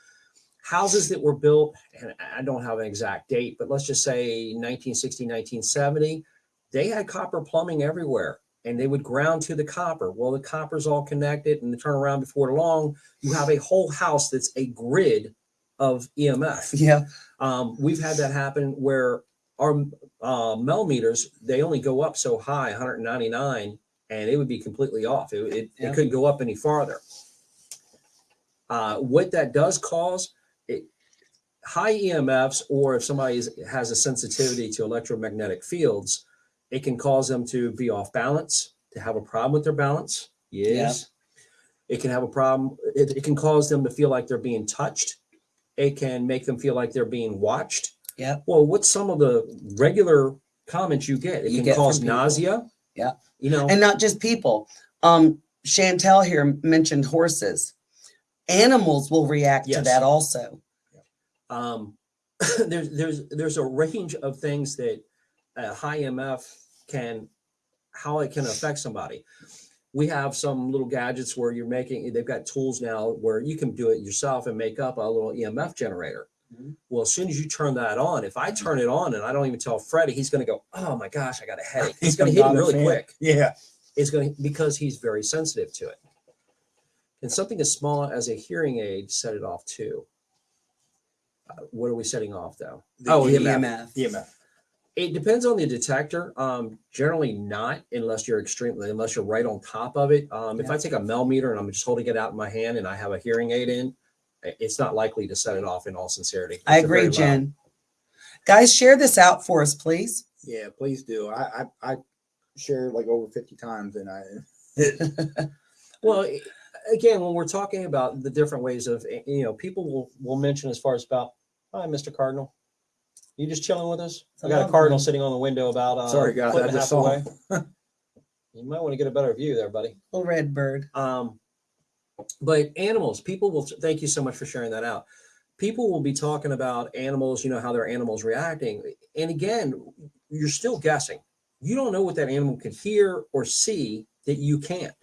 Houses that were built, and I don't have an exact date, but let's just say 1960, 1970, they had copper plumbing everywhere and they would ground to the copper. Well, the copper's all connected and they turn around before long, you have a whole house that's a grid of EMF. Yeah. Um, we've had that happen where our uh, mel meters they only go up so high, 199, and it would be completely off. It, it, Yeah. it couldn't go up any farther. Uh, what that does cause it, high EMFs, or if somebody is, has a sensitivity to electromagnetic fields, it can cause them to be off balance, to have a problem with their balance. Yes. It can have a problem. It, it can cause them to feel like they're being touched. It can make them feel like they're being watched. Yeah. Well, what's some of the regular comments you get? It You can get cause nausea. Yeah. You know, And not just people. Um, Chantel here mentioned horses. Animals will react to that also. um, there's there's there's a range of things that a high MF can how it can affect somebody. We have some little gadgets where you're making they've got tools now where you can do it yourself and make up a little EMF generator. Mhm. Well, as soon as you turn that on, if I turn it on and I don't even tell Freddie, he's going to go, "Oh my gosh, I got a headache." He's going to hit him really fan. quick. Yeah. Is going to because he's very sensitive to it. And something as small as a hearing aid set it off too. Uh, what are we setting off though? The Oh, EMF. EMF. EMF. It depends on the detector. Um, generally not unless you're extremely unless you're right on top of it. Um, if I take a mel meter and I'm just holding it out in my hand and I have a hearing aid in, it's not likely to set it off. In all sincerity, I It's a very agree, Jen. Guys, share this out for us, please. Yeah, please do. I, I, I shared like over 50 times and I, Well, again, when we're talking about the different ways of, eh, you know, people will will mention as far as about, hi, Mr. Cardinal, you just chilling with us? I got a Lovely. cardinal sitting on the window about uh, Sorry, guys, foot I just saw away. you might want to get a better view there, buddy. Little red bird. Um, but animals, people will. Thank you so much for sharing that out. People will be talking about animals. You know how their animals reacting, and again, you're still guessing. You don't know what that animal can hear or see that you can't.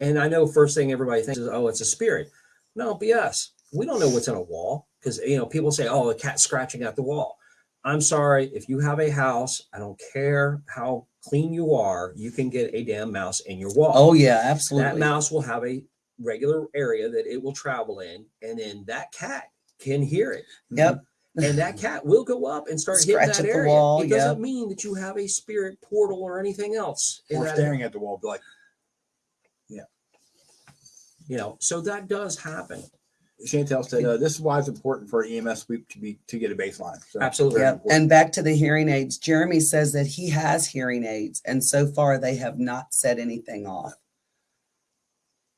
And I know first thing everybody thinks is, oh, it's a spirit. No, BS. We don't know what's in a wall because you know people say, oh, a cat scratching at the wall. I'm sorry, if you have a house, I don't care how clean you are, you can get a damn mouse in your wall Oh yeah, absolutely. that mouse will have a regular area that it will travel in and then that cat can hear it Yep. and that cat will go up and start hitting that at the area wall, it doesn't mean that you have a spirit portal or anything else or that staring at the wall, be like, yeah. you know so that does happen Chantel said, uh, this is why it's important for EMF sweep to be, to get a baseline. So Absolutely. Yep. And back to the hearing aids. Jeremy says that he has hearing aids, and so far they have not set anything off.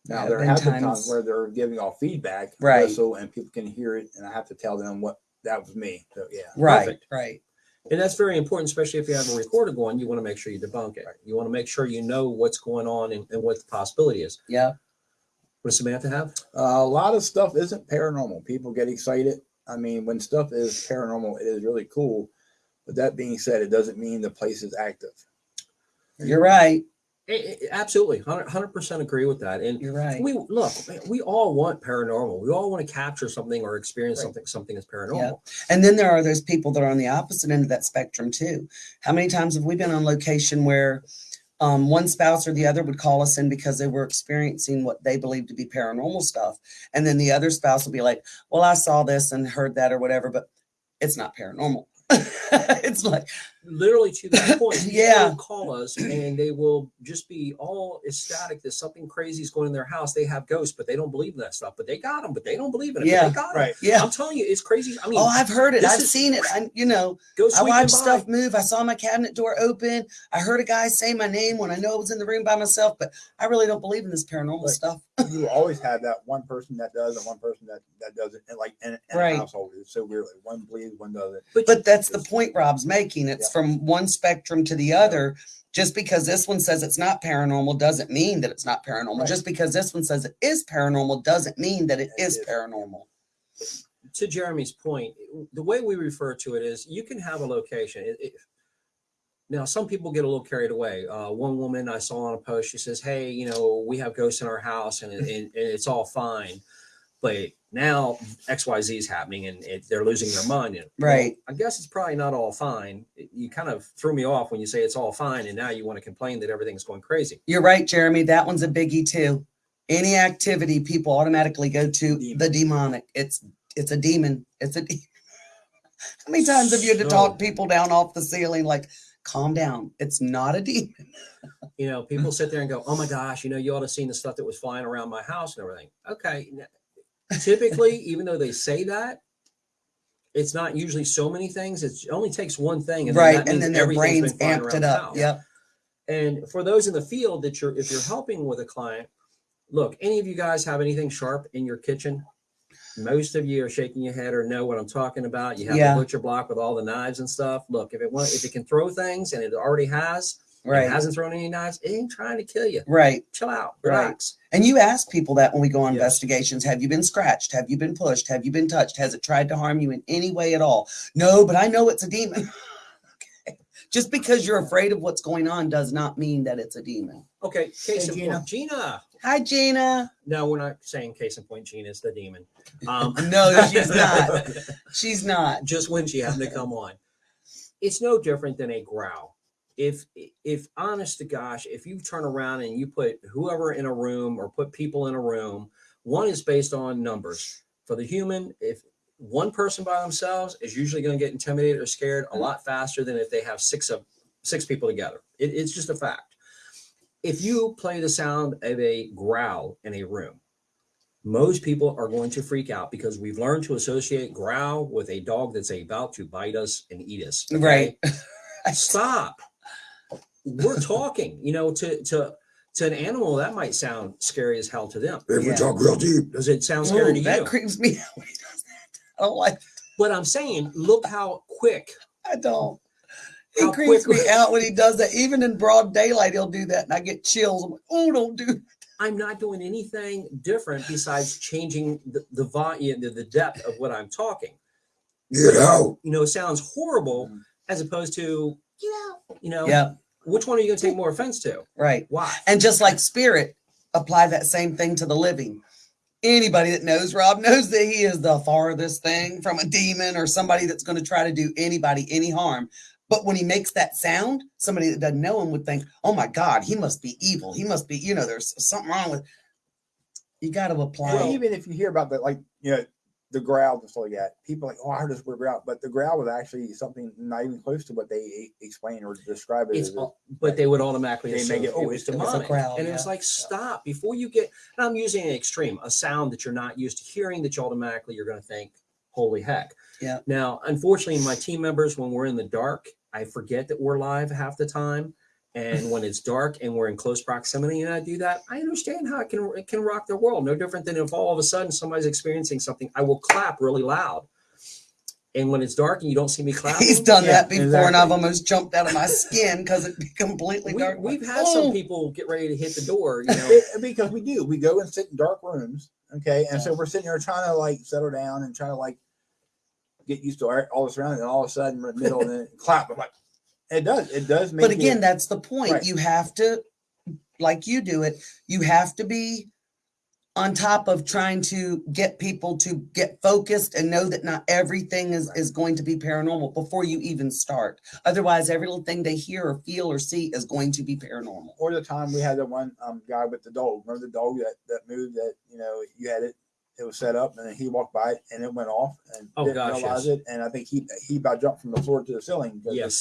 Now Yeah, there been have been times times- where they're giving off feedback, Right. So and people can hear it, and I have to tell them what that was me. So yeah, Right, Perfect. right. and that's very important especially if you have a recorded one you want to make sure you debunk it you want to make sure you know what's going on and, and what the possibility is Yeah. What does samantha have uh, a lot of stuff isn't paranormal. People get excited. I mean, when stuff is paranormal, it is really cool. But that being said, it doesn't mean the place is active. You're right. Eh, eh, absolutely 100, 100% agree with that and You're right. we look we all want paranormal we all want to capture something or experience something something is paranormal And then there are those people that are on the opposite end of that spectrum too. How many times have we been on location where um, one spouse or the other would call us in because they were experiencing what they believed to be paranormal stuff, and then the other spouse would be like, "Well, I saw this and heard that or whatever, but it's not paranormal." it's like, literally to that point people Yeah. will call us and they will just be all ecstatic that something crazy is going in their house they have ghosts but they don't believe in that stuff but they got them but they don't believe in it Yeah. but they got 'em. Right. yeah. i'm telling you it's crazy i mean Oh, I've heard it. I've is- seen it. I, you know, go I sweeping watched stuff move. I saw my cabinet door open. I heard a guy say my name when I know I was in the room by myself, but I really don't believe in this paranormal Right. stuff. you always have that one person that does and one person that that doesn't. And like in, in Right. a household, it's so weird. Like one believes, one doesn't. But that's the point Rob's making. It's Yeah. From one spectrum to the other. Just because this one says it's not paranormal doesn't mean that it's not paranormal. Right. Just because this one says it is paranormal doesn't mean that it is. paranormal. to Jeremy's point, the way we refer to it is you can have a location. It, it, now, some people get a little carried away. Uh, one woman I saw on a post, she says, "Hey, you know, we have ghosts in our house, and, and, and it's all fine." But now X Y Z is happening, and it, they're losing their mind. And, well, Right. I guess it's probably not all fine. You kind of threw me off when you say it's all fine, and now you want to complain that everything's going crazy. You're right, Jeremy. That one's a biggie too. Any activity, people automatically go to Demon. the demonic. It's it's a demon. It's a. De- How many times have you had to So- talk people down off the ceiling? Like, calm down. It's not a demon. you know, people sit there and go, "Oh my gosh, you know, you ought to have seen the stuff that was flying around my house and everything." Okay, typically, even though they say that, it's not usually so many things. It's, it only takes one thing, and then right, and then their brains amped it up. Yep. And for those in the field that you're, if you're helping with a client, look, any of you guys have anything sharp in your kitchen? Most of you are shaking your head or know what I'm talking about. You have Yeah. the butcher block with all the knives and stuff. Look, if it want, if it can throw things and it already has, Right. hasn't thrown any knives, it ain't trying to kill you. Right. Chill out, Right. relax. And you ask people that when we go on Yes. investigations have you been scratched? Have you been pushed? Have you been touched? Has it tried to harm you in any way at all? No, but I know it's a demon. okay. Just because you're afraid of what's going on does not mean that it's a demon. Okay, case Hey, in Gina. point, Gina. Hi, Gina. No, we're not saying case in point. Gina is the demon. Um, No, she's not. She's not. just when she happened to come on. It's no different than a growl. If if honest to gosh, if you turn around and you put whoever in a room or put people in a room, one is based on numbers. For the human, if one person by themselves is usually going to get intimidated or scared a mm-hmm. lot faster than if they have six of six people together. It, it's just a fact. If you play the sound of a growl in a room, most people are going to freak out because we've learned to associate growl with a dog that's about to bite us and eat us. okay? Right. Stop. We're talking, you know, to to to an animal that might sound scary as hell to them. we Yeah. talk real deep. Does it sound scary Ooh, to that you? That creeps me out when he does that. I don't like but I'm saying, look how quick. I don't. He creeps quick- me out when he does that. Even in broad daylight, he'll do that, and I get chills. I'm like, oh, don't do. I'm not doing anything different besides changing the, the volume, the, the depth of what I'm talking. Get out. You know, it sounds horrible Mhm. as opposed to, you know, you know, Yeah, which one are you going to take more offense to? right. Why? And just like spirit, apply that same thing to the living. Anybody that knows Rob knows that he is the farthest thing from a demon or somebody that's going to try to do anybody any harm. But when he makes that sound, somebody that doesn't know him would think, "Oh my God, he must be evil. He must be, you know, there's something wrong with." You got to apply. Well, even if you hear about that, like, you know, the growl and stuff like that, people are like, oh, I heard this word growl, but the growl was actually something not even close to what they explain or describe it It's, as. all- but they would automatically They make it, oh, it was it's- it's a demonic. growl, and it's yeah. like, stop before you get, and I'm using an extreme, a sound that you're not used to hearing that you automatically you're going to think, holy heck. Yeah. Now, unfortunately, my team members, when we're in the dark, I forget that we're live half the time. And when it's dark and we're in close proximity and I do that, I understand how it can it can rock their world. No different than if all of a sudden somebody's experiencing something, I will clap really loud. And when it's dark and you don't see me clap, He's done Yeah, that before, and I've almost jumped out of my skin because it be completely we, dark. we've Like, had some "Oh." people get ready to hit the door. You know, It- because we do, we go and sit in dark rooms, okay, and so we're sitting there trying to like settle down and trying to like get used to all, all this around, and all of a sudden in the middle and then it clap. I'm like, it does, it does make. but you- again that's the point Right. you have to like you do it you have to be on top of trying to get people to get focused and know that not everything is, Right. is going to be paranormal before you even start otherwise every little thing they hear or feel or see is going to be paranormal or the time we had the one um, guy with the dog. Remember the dog that, that moved that, you know, you had it, it was set up and then he walked by it and it went off and Oh, didn't gosh, realize yes. it. And I think he, he about jumped from the floor to the ceiling. because Yes.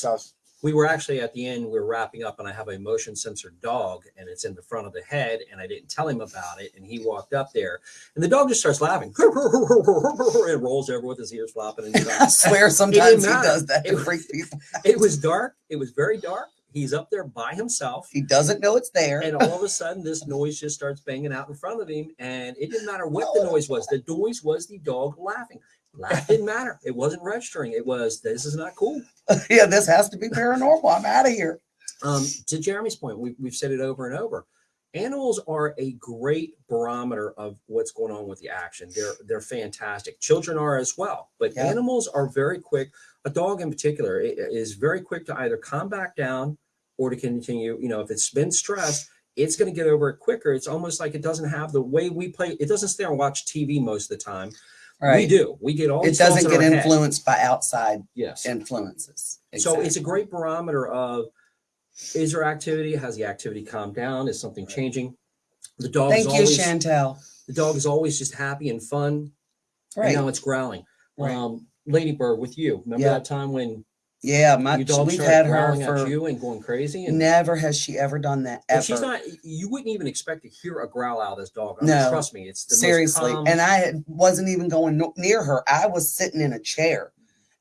We were actually at the end, we are wrapping up, and I have a motion sensor dog, and it's in the front of the head, and I didn't tell him about it. And he walked up there, and the dog just starts laughing. it rolls over with his ears flopping. And i swear sometimes he does that It- people it was dark. It was very dark. He's up there by himself. he doesn't know it's there And all of a sudden, this noise just starts banging out in front of him. And it didn't matter what the noise was. The noise was the dog laughing. Laugh didn't matter. It wasn't registering. It was, this is not cool. yeah this has to be paranormal i'm out of here um, to Jeremy's point, we, we've said it over and over. animals are a great barometer of what's going on with the action. They're they're fantastic. Children are as well, but Yeah. animals are very quick. A dog in particular is very quick to either calm back down or to continue. You know, if it's been stressed, it's going to get over it quicker. It's almost like it doesn't have the way we play. It doesn't stay and watch TV most of the time. We do. We get all It doesn't get our head. influenced by outside Yes. influences. So it's a great barometer of is there activity? Has the activity calmed down? Is something changing? The dog is Thank you, always Chantel. the dog is always just happy and fun. And Right. now it's growling. Right. Um, Ladybird with you. Remember Yeah. that time when Yeah, my your dog we've had her growling at for you and going crazy? And, never has she ever done that ever. she's not. You wouldn't even expect to hear a growl out of this dog. I mean, No. trust me, it's the most Seriously. And I had, wasn't even going no- near her. I was sitting in a chair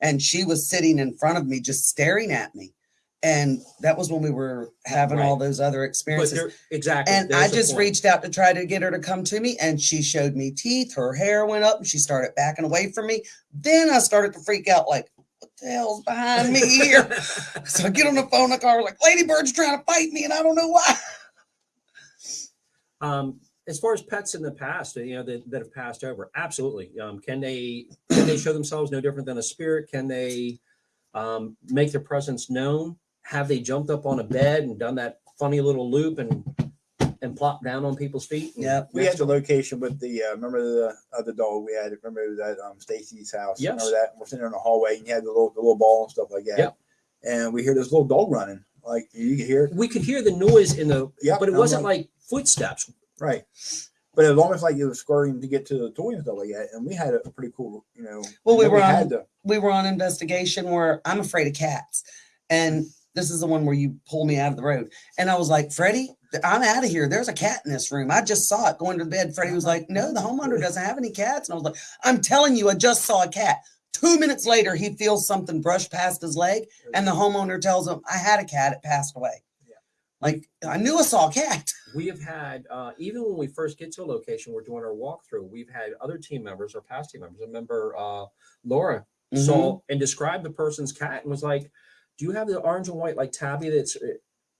and she was sitting in front of me just staring at me. And that was when we were having all those other experiences. there, exactly. And I just reached out to try to get her to come to me, and she showed me teeth. Her hair went up, and she started backing away from me. Then I started to freak out, like, "What the hell's behind me here?" so I get on the phone, the car, like, "Ladybird's trying to fight me, and I don't know why." Um, as far as pets in the past, you know, that, that have passed over, absolutely. Um, can they can they show themselves no different than a spirit? Can they um, make their presence known? Have they jumped up on a bed and done that funny little loop and and plopped down on people's feet? Yeah, We had the location with the uh, remember the other dog we had. Remember that um Stacy's house. Yes. Remember that? We're sitting in the hallway and you had the little the little ball and stuff like that. Yep. And we hear this little dog running. Like you can hear it. we could hear the noise in the, Yep, but it wasn't like footsteps. Right. But it was almost like it was scurrying to get to the toy and stuff like that. And we had a pretty cool, you know. Well, we then were on- had the We were on investigation where I'm afraid of cats, and this is the one where you pull me out of the road. And I was like, Freddie, I'm out of here. There's a cat in this room. I just saw it going to the bed. Freddie was like, No, the homeowner doesn't have any cats. And I was like, I'm telling you, I just saw a cat. Two minutes later, he feels something brush past his leg, and the homeowner tells him, I had a cat, it passed away. Yeah. Like, I knew I saw a cat. We have had, uh, even when we first get to a location, we're doing our walkthrough. We've had other team members or past team members. I remember uh, Laura Mm-hmm. saw and described the person's cat and was like, "Do you have the orange and white like tabby that's?"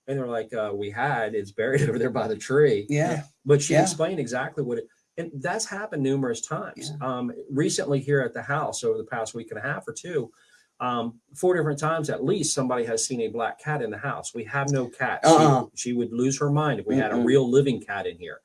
Uh," And they're like, uh, "We had. It's buried over there by the tree." Yeah. But she Yeah. explained exactly what it. And that's happened numerous times. Um, recently, here at the house, over the past week and a half or two, um, four different times at least, somebody has seen a black cat in the house. We have no cat. She- Uh-uh. She, would lose her mind if we had a real living cat in here.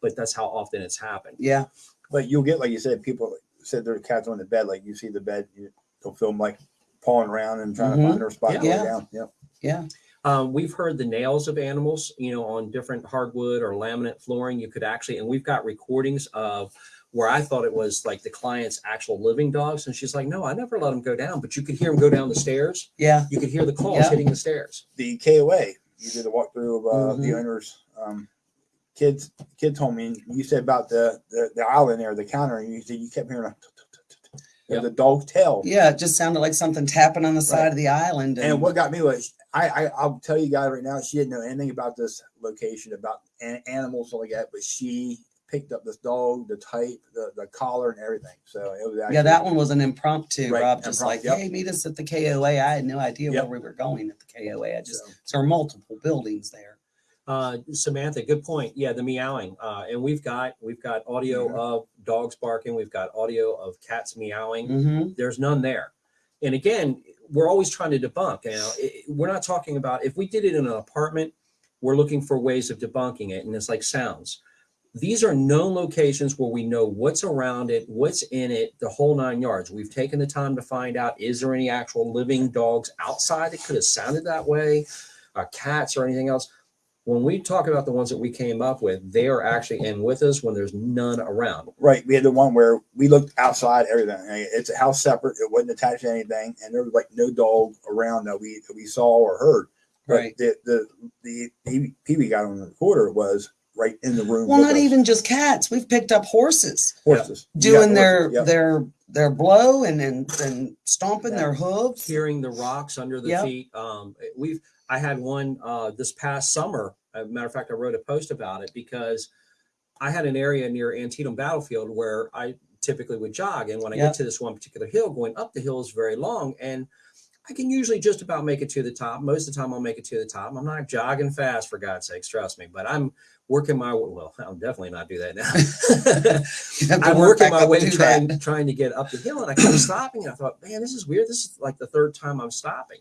But that's how often it's happened. Yeah. but you'll get like you said, people said their cats on the bed, like you see the bed, you, they'll film like pawing around and trying Mhm. to find their spot to Yeah. down. Yep. Yeah. Um, we've heard the nails of animals, you know, on different hardwood or laminate flooring. You could actually, and we've got recordings of where I thought it was like the client's actual living dogs. And she's like, no, I never let them go down, but you could hear them go down the stairs. Yeah. You could hear the claws Yeah. hitting the stairs. The KOA, you did a walkthrough of uh, the Mhm. owner's um, kids. Kids told me you said about the, the the island there, the counter, and you said you kept hearing a Yep. the dog's tail. Yeah. It just sounded like something tapping on the side Right. of the island. And what got me was I, I I'll tell you guys right now, she didn't know anything about this location, about an, animals stuff like that, but she picked up this dog, the type, the, the collar, and everything. So it was actually, Yeah, that one was an impromptu. Right, Rob just impromptu, like, yep. hey, meet us at the KOA. I had no idea Yep. where we were going at the KOA. I just So, so there are multiple buildings there. Uh, Samantha, good point. Yeah, the meowing. Uh, and we've got we've got audio Mhm. of dogs barking. We've got audio of cats meowing. Mm-hmm. there's none there. And again, we're always trying to debunk. You know, it, we're not talking about if we did it in an apartment, we're looking for ways of debunking it, and it's like sounds. These are known locations where we know what's around it, what's in it, the whole nine yards. We've taken the time to find out is there any actual living dogs outside that could have sounded that way, uh, cats or anything else. When we talk about the ones that we came up with, they are actually in with us when there's none around. right, we had the one where we looked outside everything. It's a house separate; it wasn't attached to anything, and there was like no dog around that we that we saw or heard. But Right. the the the the Pee Wee got on the recorder was right in the room. Well, not us. even just cats. We've picked up horses horses You got doing their yep. their their blow and and, and stomping Yeah. their hooves. hearing the rocks under the Yep. feet. Um, we've I had one uh, this past summer. As a matter of fact, I wrote a post about it because I had an area near Antietam Battlefield where I typically would jog, and when I Yep. get to this one particular hill, going up the hill is very long, and I can usually just about make it to the top. Most of the time, I'll make it to the top. I'm not jogging fast, for God's sakes, trust me. But I'm working my well. I'll definitely not do that now. You have to I'm work working my way trying that. trying to get up the hill, and I kept stopping. And I thought, man, this is weird. This is like the third time I'm stopping.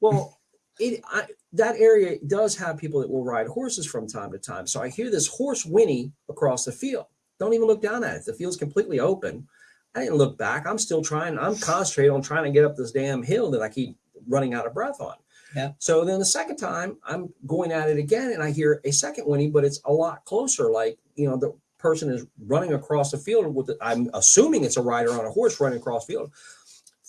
Well, it I, that area does have people that will ride horses from time to time. So I hear this horse whinny across the field. Don't even look down at it. The field's completely open. I didn't look back. I'm still trying. I'm concentrated on trying to get up this damn hill that I keep running out of breath on. Yeah. So then the second time I'm going at it again and I hear a second whinny, but it's a lot closer. Like, you know, the person is running across the field with, the, I'm assuming it's a rider on a horse running across the field.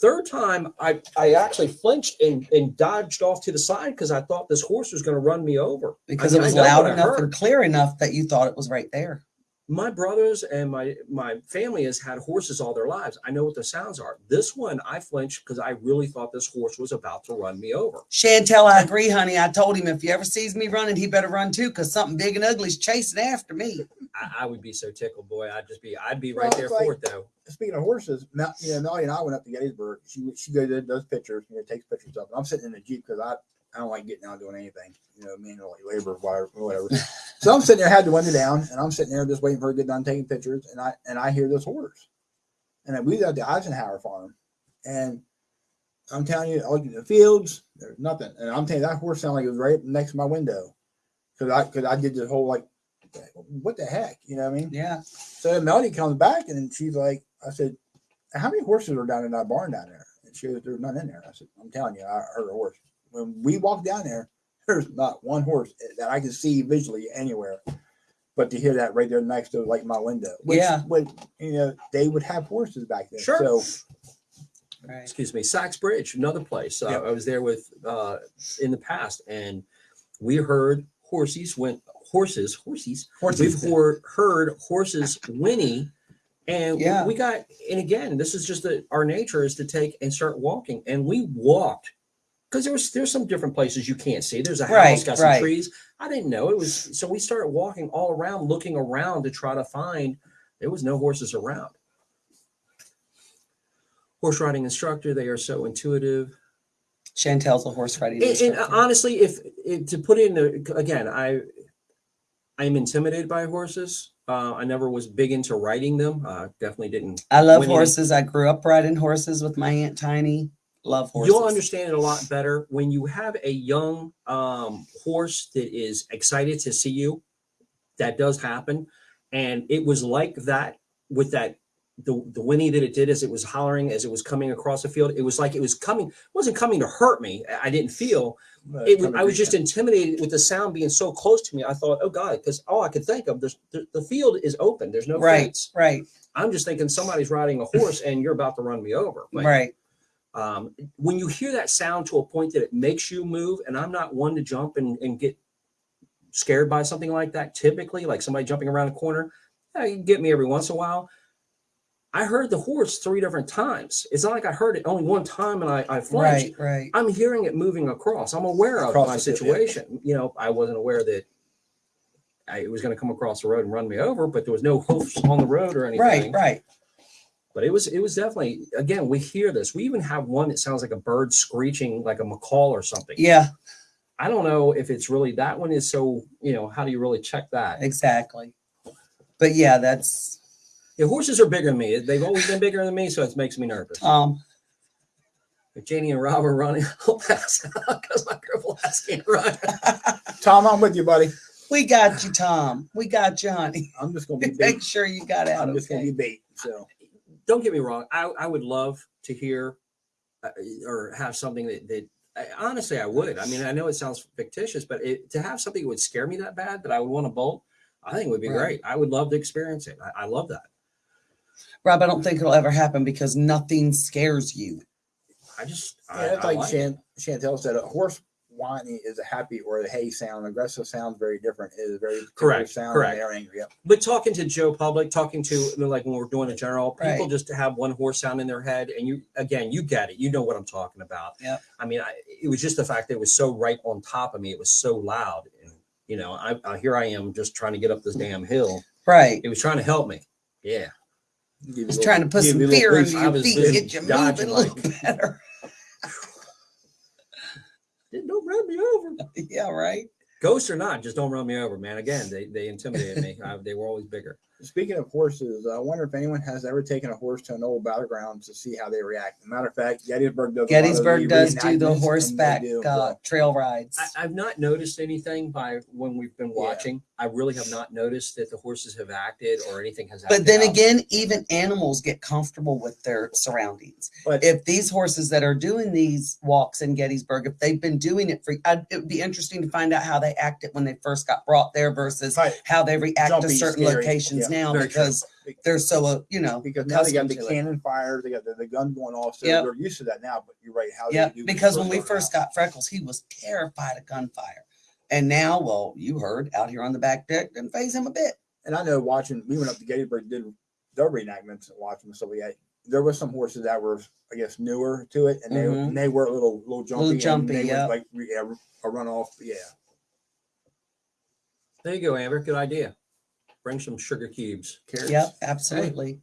Third time, I, I actually flinched and, and dodged off to the side because I thought this horse was going to run me over. Because I it was loud enough and clear enough that you thought it was right there. My brothers and my my family has had horses all their lives. I know what the sounds are. This one I flinched because I really thought this horse was about to run me over. Chantel, I agree, honey. I told him if he ever sees me running, he better run too, because something big and ugly's chasing after me. I, I would be so tickled, boy. I'd just be I'd be right Well, there it's for it though. Speaking of horses, Mel, you know, Melly and I went up to Gettysburg. She she goes and does pictures, you know, takes pictures of. It. I'm sitting in the jeep because I I don't like getting out doing anything, you know, manual labor, whatever. whatever. so I'm sitting there, had the window down, and I'm sitting there just waiting for her to get done taking pictures, and I and I hear this horse, and we was at the Eisenhower farm, and I'm telling you, I look at the fields, there's nothing, and I'm telling you that horse sounded like it was right next to my window, because I because I did this whole like, what the heck, you know what I mean? Yeah. So Melody comes back and she's like, I said, How many horses are down in that barn down there? And she goes, There's none in there. I said, I'm telling you, I heard a horse. When we walked down there, there's not one horse that I can see visually anywhere. But to hear that right there next to like my window. Which Yeah. would you know, they would have horses back then. Sure. So Right. excuse me, Sachs Bridge, another place. Uh, Yep. I was there with uh, in the past, and we heard horses went horses horses. horses. We've heard, heard horses whinny, and we- Yeah. we got. And again, this is just the, our nature is to take and start walking, and we walked because there was there's some different places you can't see. There's a house Right, got some right. trees. I didn't know it was so we started walking all around, looking around to try to find. There was no horses around. Horse riding instructor, they are so intuitive. Chantel's a horse riding And, and honestly, if, if to put in the again, I I'm intimidated by horses. Uh, I never was big into riding them. Uh, definitely didn't. I love horses. I grew up riding horses with my aunt Tiny. Love horses. You'll understand it a lot better when you have a young um, horse that is excited to see you. That does happen, and it was like that with that the the whinny that it did as it was hollering as it was coming across the field. It was like it was coming. It wasn't coming to hurt me. I- I didn't feel. it, was- I was just intimidated with the sound being so close to me. I thought, oh God, because all I could think of, there's, the, the field is open. There's no right, fence. right, I'm just thinking somebody's riding a horse and you're about to run me over. But right. Um, when you hear that sound to a point that it makes you move, and I'm not one to jump and, and get scared by something like that, typically, like somebody jumping around a corner, yeah, get me every once in a while. I heard the horse three different times. It's not like I heard it only one time and I, I flinched. Right, right. I'm hearing it moving across. I'm aware of Across my the field, yeah. situation. You know, I wasn't aware that I, it was going to come across the road and run me over, but there was no hoofs on the road or anything. Right, right. But it was it was definitely again we hear this. We even have one that sounds like a bird screeching like a macaw or something. Yeah, I don't know if it's really that one is so you know how do you really check that? exactly. But yeah, that's Yeah, horses are bigger than me. They've always been bigger than me, so it makes me nervous. um If Janie and Rob are running, I'll pass out because my cripple ass can't run. Tom, I'm with you, buddy. we got you, Tom. We got you, honey. I'm just gonna be bait. Make sure you got out I'm just gonna be bait. So don't get me wrong. I, I would love to hear uh, or have something that, that I, honestly I would. I mean, I know it sounds fictitious, but it, to have something that would scare me that bad that I would want to bolt, I think would be Right. great. I would love to experience it. I, I love that. Rob, I don't think it'll ever happen because nothing scares you. I just, yeah, I, it's I like, like it. Shan, Chantel said, a horse whining is a happy or a hay sound. Aggressive sounds very different. It is a very Correct, sound. correct. They're angry. Yep. But talking to Joe Public, talking to you know, like when we're doing a general, people Right. just have one horse sound in their head, and you again, you get it. You know what I'm talking about. Yeah. I mean, I, it was just the fact that it was so right on top of me. It was so loud, and you know, I, I here I am just trying to get up this damn hill. Right. It was trying to help me. Yeah. Give you a Just little- trying to put some you a little fear boost. into your feet, busy get you moving a dodging little like- better. Run me over. yeah, right. Ghosts or not, just don't run me over, man. Again, they, they intimidated me. I, they were always bigger. Speaking of horses, I wonder if anyone has ever taken a horse to an old battleground to see how they react. Matter of fact, Gettysburg does. a lot of Gettysburg does do the reenactments, and they horseback do, uh, trail rides. I, I've not noticed anything by when we've been Yeah. watching. I really have not noticed that the horses have acted or anything has. Happened. But then out. again, even animals get comfortable with their surroundings. But If these horses that are doing these walks in Gettysburg, if they've been doing it for, I'd, it would be interesting to find out how they acted when they first got brought there versus Right. how they react to certain scary. locations Yeah, now very true. because they're so, uh, you know, because now they got the to it. cannon fires, they got the, the gun going off, so Yep. they're used to that now. But you're right, how Yeah, they do because when we first out. got Freckles, he was terrified of gunfire. And now, well, you heard out here on the back deck, didn't phase him a bit. and I know watching, we went up to Gettysburg, did their reenactments and watching stuff like that. There was some horses that were, I guess, newer to it, and they Mhm. and they were a little little jumpy, jumpy, and they yeah. would like re- yeah, a run off, yeah. there you go, Amber. Good idea. Bring some sugar cubes. Carrots. Yep, absolutely.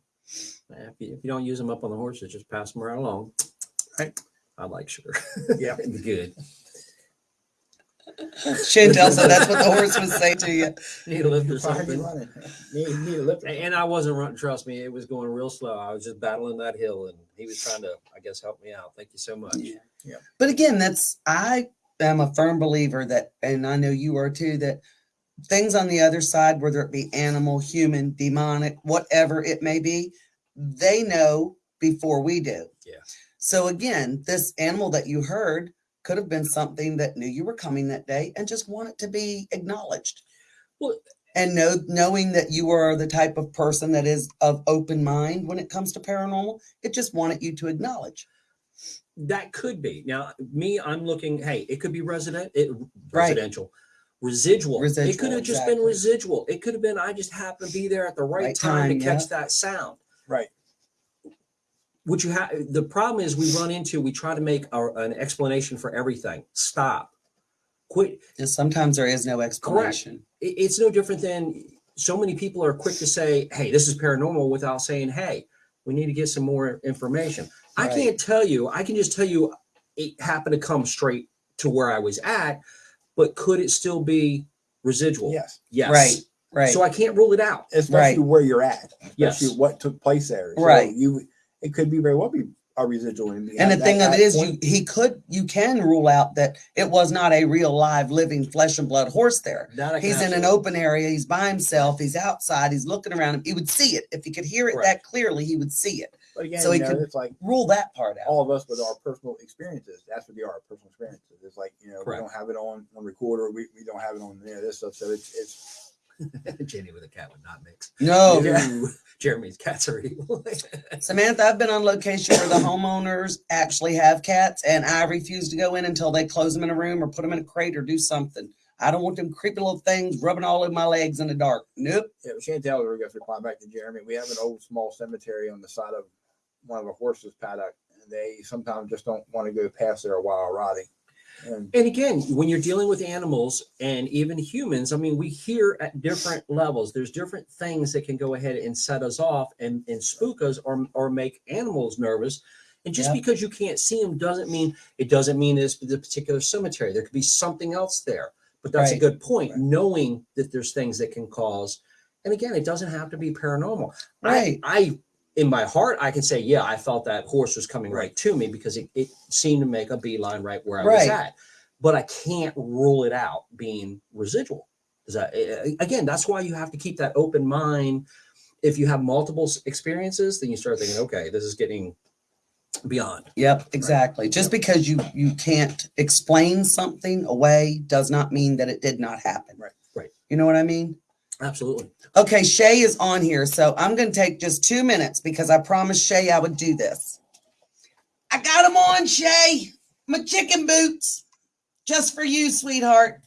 Eh, If you, if you don't use them up on the horses, just pass them right along. Right. I like sugar. Yeah. Good. Chantel said that's what the horse would say to you. Need a lift or Why are you something. Need, need a lift. And I wasn't running. Trust me, it was going real slow. I was just battling that hill, and he was trying to, I guess, help me out. Thank you so much. Yeah. Yeah. But again, that's I am a firm believer that, and I know you are too, that things on the other side, whether it be animal, human, demonic, whatever it may be, they know before we do. Yeah. So again, this animal that you heard could have been something that knew you were coming that day and just wanted to be acknowledged. Well- and know, knowing that you are the type of person that is of open mind when it comes to paranormal, it just wanted you to acknowledge. That could be. Now, me, I'm looking. Hey, it could be resident, it, Right. residential, residual. It could Residual, have just been residual. It could have been I just happened to be there at the right, Right time, time, to catch that sound. Right. What you have, the problem is we run into. We try to make our, an explanation for everything. Stop. Quit. And sometimes there is no explanation. It- it's no different than so many people are quick to say, "Hey, this is paranormal," without saying, "Hey, we need to get some more information." I can't tell you. I can just tell you it happened to come straight to where I was at, but could it still be residual? Yes, Yes. Right. Right. So I can't rule it out. especially where you're at, Yes. what took place there. So Right. You, it could be very well be a residual. And, and the at thing of that it is, you he could you can rule out that it was not a real live living flesh and blood horse there. That I He's in an open area. He's by himself. He's outside. He's looking around him. He would see it if he could hear it that clearly. He would see it. But again, so he know, could- it's like Rule that part out. all of us with our personal experiences. That's what they are, personal experiences. It's like you know Correct. we don't have it on on recorder. We, we don't have it on there. This stuff. So it's it's Jenny with a cat would not mix. No, Yeah. Jeremy's cats are evil. Samantha, I've been on location where the homeowners actually have cats, and I refuse to go in until they close them in a room or put them in a crate or do something. I don't want them creepy little things rubbing all over my legs in the dark. Nope. yeah, Chantel, we're going to reply back to Jeremy. We have an old small cemetery on the side of one of the horses paddock, and they sometimes just don't want to go past there while rotting. And And again, when you're dealing with animals and even humans, I mean, we hear at different levels. There's different things that can go ahead and set us off and, and spook us or, or make animals nervous. And just Yeah. because you can't see them doesn't mean it doesn't mean it's the particular cemetery. There could be something else there. But that's a good point, Right. knowing that there's things that can cause. And again, it doesn't have to be paranormal. Right. I, I in my heart, I can say, yeah, I felt that horse was coming right to me because it, it seemed to make a beeline right where I was at. But I can't rule it out being residual. Is that again? That's why you have to keep that open mind. If you have multiple experiences, then you start thinking, okay, this is getting beyond. Yep, exactly. Just because you you can't explain something away does not mean that it did not happen. Right, right. You know what I mean? Absolutely. Okay, Shay is on here, so I'm going to take just two minutes because I promised Shay I would do this. I got them on, Shay. My chicken boots, just for you, sweetheart.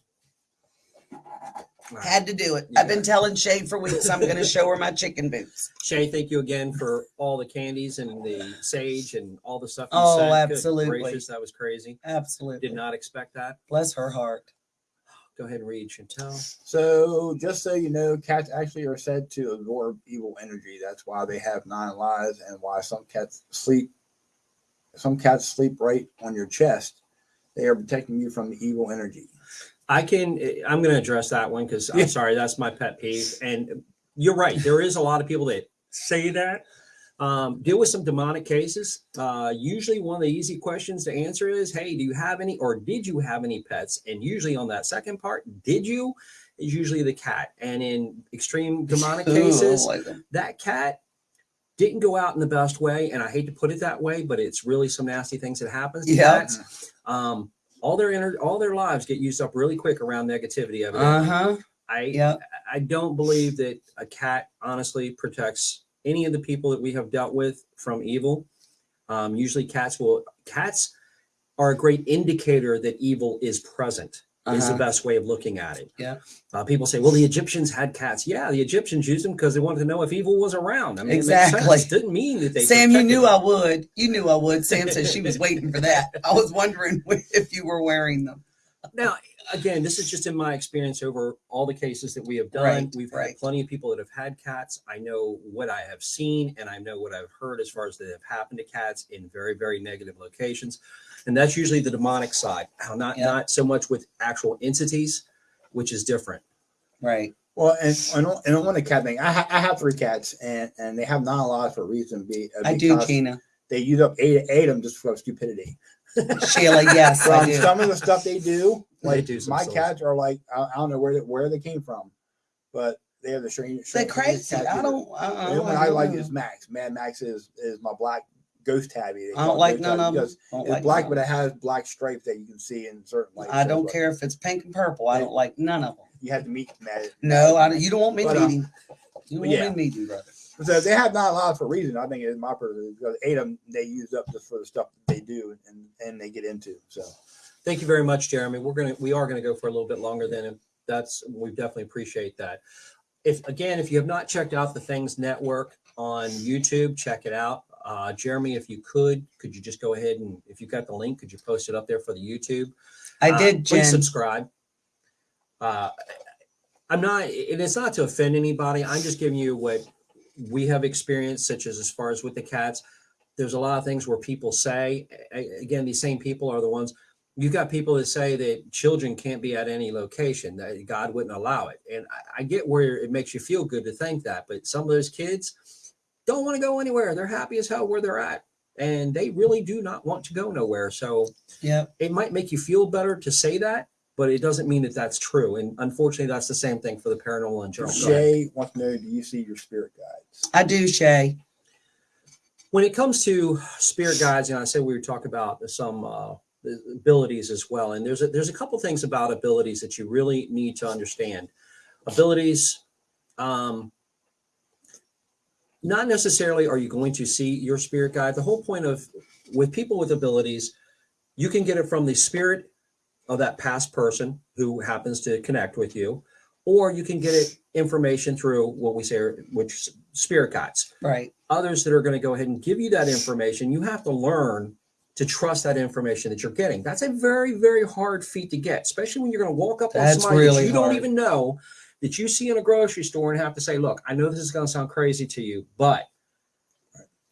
Had to do it. I've been telling Shay for weeks I'm going to show her my chicken boots. Shay, thank you again for all the candies and the sage and all the stuff. You Oh. Good absolutely. gracious, that was crazy. Absolutely. Did not expect that. Bless her heart. Go ahead and read Chantel. so, just so you know, cats actually are said to absorb evil energy. That's why they have nine lives, and why some cats sleep. Some cats sleep right on your chest. They are protecting you from the evil energy. I can. I'm going to address that one because Yeah. I'm sorry, that's my pet peeve. And you're right. There is a lot of people that say that. Um, deal with some demonic cases. Uh, usually, one of the easy questions to answer is, "Hey, do you have any, or did you have any pets?" And usually, on that second part, "Did you?" is usually the cat. And in extreme demonic Ooh, cases, like them. that cat didn't go out in the best way and i hate to put it that way but it's really some nasty things that happens to Yeah. cats um all their inner all their lives get used up really quick around negativity evidently. uh-huh. i Yeah. i don't believe that a cat honestly protects any of the people that we have dealt with from evil um usually cats will cats are a great indicator that evil is present is the Uh-huh. best way of looking at it Yeah. uh, people say, well, the Egyptians had cats. Yeah, the Egyptians used them because they wanted to know if evil was around. I mean, Exactly. Didn't mean that they. Sam, you knew them. I would. You knew I would. Sam said she was waiting for that. I was wondering if you were wearing them. Now, again, this is just in my experience over all the cases that we have done. Right, We've right. had plenty of people that have had cats. I know what I have seen and I know what I've heard as far as that have happened to cats in very, very negative locations. And that's usually the demonic side. Now, not Yeah. not so much with actual entities, which is different. Right. Well, and and on, and on the cat thing, I, ha- I have three cats, and and they have not a lot for a reason. Be uh, I do, because Kina. They use up eight eight of them just for stupidity. Sheila, yes, I From some of the stuff they do, They like do my souls. cats are like I, I don't know where they, where they came from, but they are the strange. They're strangest crazy. cat I eater. don't. The only one I don't like know. is Max. Man, Max is is my black ghost tabby. They I don't like none of them. It's like black, none but it has black stripes that you can see in certain lights. I don't care if it's pink and purple. I don't like none of them. You have to meet Matt. No, I, don't- you don't want me But, uh, meeting. You don't but want yeah. me meeting, brother. So they have not allowed for a reason. I think it's my purpose because eight of them they use up just for the stuff that they do and and they get into. So Thank you very much, Jeremy. We're gonna we are gonna go for a little bit longer than that's we definitely appreciate that. If again, if you have not checked out the Things Network on YouTube, check it out. Uh, Jeremy, if you could, could you just go ahead and if you've got the link, could you post it up there for the YouTube? I Uh, did, Please subscribe. Uh, I'm not, and it's not to offend anybody. I'm just giving you what we have experienced, such as as far as with the cats. There's a lot of things where people say, again, these same people are the ones. You've got people that say that children can't be at any location, that God wouldn't allow it. And I, I get where it makes you feel good to think that, but some of those kids don't want to go anywhere. They're happy as hell where they're at. And they really do not want to go nowhere. So yeah it might make you feel better to say that, but it doesn't mean that that's true. And unfortunately, that's the same thing for the paranormal in general. Go ahead. Shay wants to know: Do you see your spirit guides? I do, Shay. When it comes to spirit guides, and I said we were talking about some uh, abilities as well, and there's a, there's a couple things about abilities that you really need to understand. Abilities, um, not necessarily are you going to see your spirit guide. The whole point of with people with abilities, you can get it from the spirit of that past person who happens to connect with you, or you can get it information through what we say, are, which spirit guides Right. others that are going to go ahead and give you that information, you have to learn to trust that information that you're getting. That's a very, very hard feat to get, especially when you're going to walk up on That's somebody that really you don't even know that you see in a grocery store and have to say, look, I know this is going to sound crazy to you, but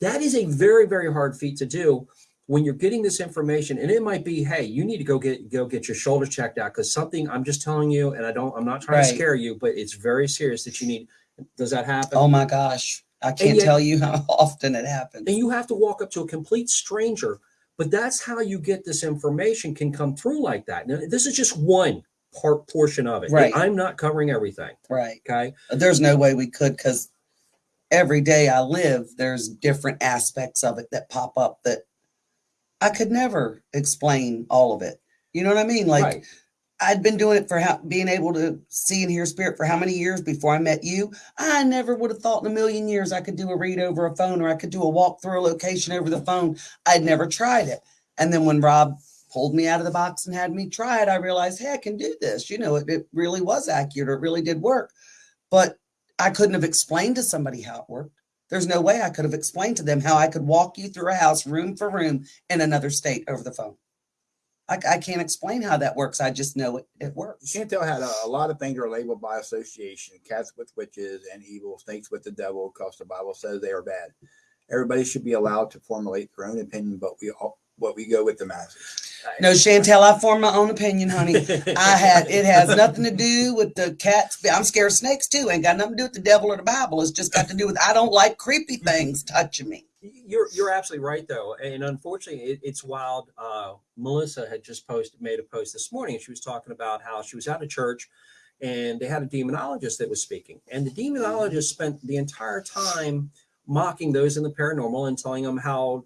that is a very, very hard feat to do when you're getting this information. And it might be, hey, you need to go get go get your shoulder checked out because something I'm just telling you, and I don't, I'm not trying to scare you, but it's very serious that you need. Does that happen? Oh my gosh. I can't yet- tell you how often it happens. and you have to walk up to a complete stranger but that's how you get this information can come through like that now this is just one part portion of it Right. i'm not covering everything Right. okay There's no way we could because every day I live, there's different aspects of it that pop up that I could never explain all of it. You know what I mean? Like right I'd been doing it for how being able to see and hear spirit for how many years before I met you. I never would have thought in a million years I could do a read over a phone or I could do a walk through a location over the phone. I'd never tried it. And then when Rob pulled me out of the box and had me try it, I realized, hey, I can do this. You know, it, it really was accurate. It really did work. But I couldn't have explained to somebody how it worked. There's no way I could have explained to them how I could walk you through a house room for room in another state over the phone. I, I can't explain how that works. I just know it, it works. can't tell how to, a lot of things are labeled by association. Cats with witches and evil, snakes with the devil, because the Bible says they are bad. Everybody should be allowed to formulate their own opinion, but we all, what we go with the masses. No, Chantel, I formed my own opinion, honey. I had it has nothing to do with the cats. I'm scared of snakes too. Ain't got nothing to do with the devil or the Bible. It's just got to do with I don't like creepy things touching me. You're you're absolutely right though, and unfortunately, it, it's wild. Uh, Melissa had just posted made a post this morning. She was talking about how she was at a church, and they had a demonologist that was speaking, and the demonologist spent the entire time mocking those in the paranormal and telling them how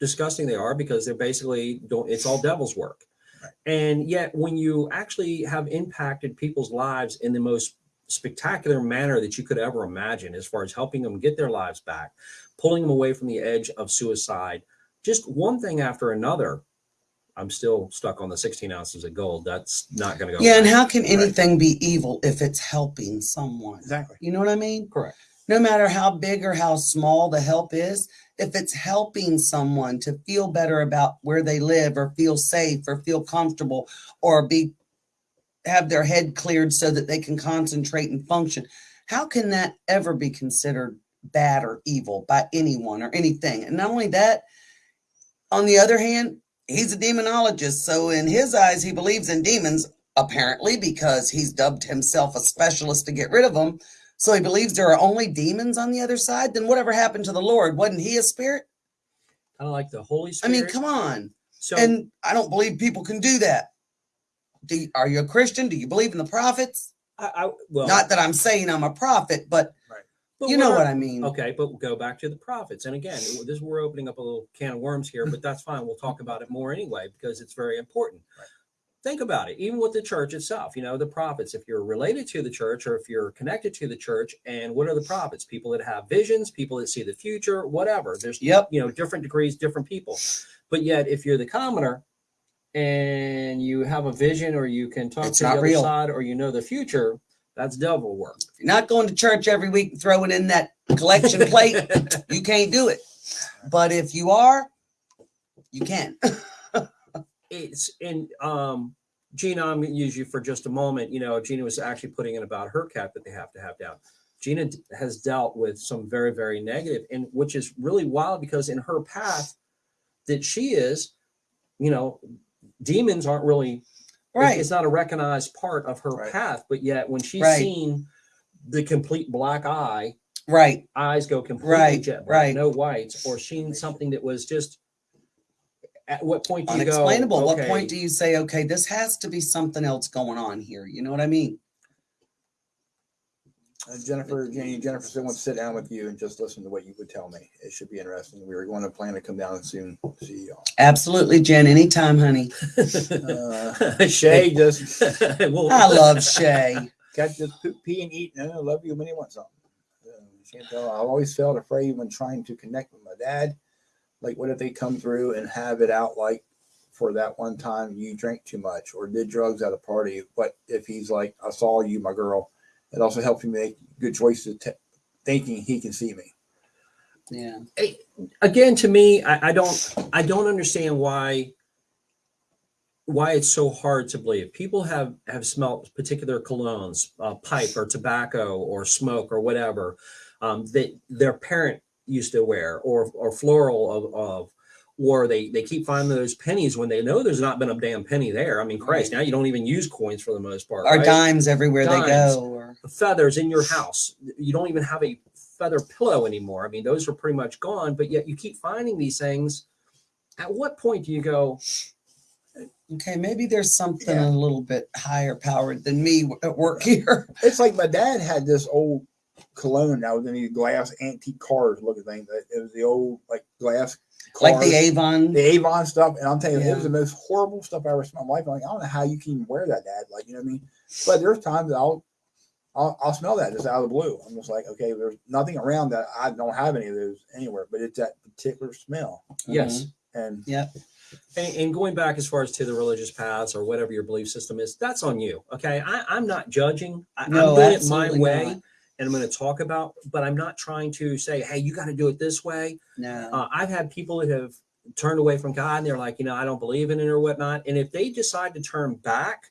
disgusting they are because they're basically don't. It's all devil's work, Right. and yet when you actually have impacted people's lives in the most spectacular manner that you could ever imagine, as far as helping them get their lives back pulling them away from the edge of suicide, just one thing after another. I'm still stuck on the 16 ounces of gold. That's not going to go. Yeah, and how can Right. anything be evil if it's helping someone? Exactly. You know what I mean? correct. No matter how big or how small the help is, if it's helping someone to feel better about where they live or feel safe or feel comfortable or be have their head cleared so that they can concentrate and function, how can that ever be considered bad or evil by anyone or anything? And not only that, on the other hand, he's a demonologist. So in his eyes, he believes in demons, apparently, because he's dubbed himself a specialist to get rid of them. So he believes there are only demons on the other side. Then whatever happened to the Lord? Wasn't he a spirit? Kind of like the Holy Spirit. I mean, come on. So and I don't believe people can do that. Do you, are you a Christian? Do you believe in the prophets? I, I well, Not that I'm saying I'm a prophet, but but you know what I mean. Okay, but we'll go back to the prophets. And again, this we're opening up a little can of worms here, but that's fine. We'll talk about it more anyway because it's very important. Right. Think about it, even with the church itself, you know, the prophets, if you're related to the church or if you're connected to the church, and what are the prophets? People that have visions, people that see the future, whatever. There's Yep. you know, different degrees, different people. But yet if you're the commoner and you have a vision or you can talk It's to the other real. side or you know the future, that's devil work. If you're not going to church every week and throwing in that collection plate, you can't do it. But if you are, you can. it's in um Gina, I'm gonna use you for just a moment. You know, Gina was actually putting in about her cat that they have to have down. Gina has dealt with some very, very negative, and which is really wild because in her path that she is, you know, demons aren't really right. It's not a recognized part of her Right. path, but yet when she's Right. seen the complete black eye, Right. eyes go completely Right, jet black, right. no whites, or seen something that was just. At what point do you go? Unexplainable. What point do you say, okay, this has to be something else going on here? You know what I mean? Uh, Jennifer, Janie, Jennifer still wants to sit down with you and just listen to what you would tell me. It should be interesting. We were going to plan to come down and soon see y'all. Absolutely, Jen. Anytime, honey. Uh, Shay just I love Shay. got just poop, pee, and eat. And I love you when you want something. Uh, Chantel, I've always felt afraid when trying to connect with my dad. Like, what if they come through and have it out like for that one time you drank too much or did drugs at a party? What if he's like, I saw you, my girl? It also helps me make good choices, thinking he can see me. Yeah. again to me I, I don't i don't understand why why it's so hard to believe people have have smelt particular colognes uh, pipe or tobacco or smoke or whatever um, that their parent used to wear or or floral of, of or they they keep finding those pennies when they know there's not been a damn penny there i mean christ now you don't even use coins for the most part Or right? dimes everywhere they Dimes. go. Or feathers in your house. You don't even have a feather pillow anymore. I mean, those are pretty much gone, but yet you keep finding these things. At what point do you go, okay, maybe there's something Yeah. a little bit higher powered than me at work here. It's like my dad had this old cologne that was in these glass antique cars looking thing. It was the old like glass like the. Avon. the Avon stuff, and I'm telling you, it was the most horrible stuff I ever smelled in my life. I'm like, I don't know how you can even wear that, Dad. Like, you know what I mean? But there's times that I'll, I'll, I'll smell that just out of the blue. I'm just like, okay, there's nothing around that. I don't have any of those anywhere, but it's that particular smell. yes? And yeah. And, and going back as far as to the religious paths or whatever your belief system is, that's on you. Okay. I, I'm not judging. I, No, I'm doing it my way. not. And I'm going to talk about, but I'm not trying to say, hey, you got to do it this way. No. Uh, I've had people that have turned away from God and they're like, you know, I don't believe in it or whatnot. And if they decide to turn back,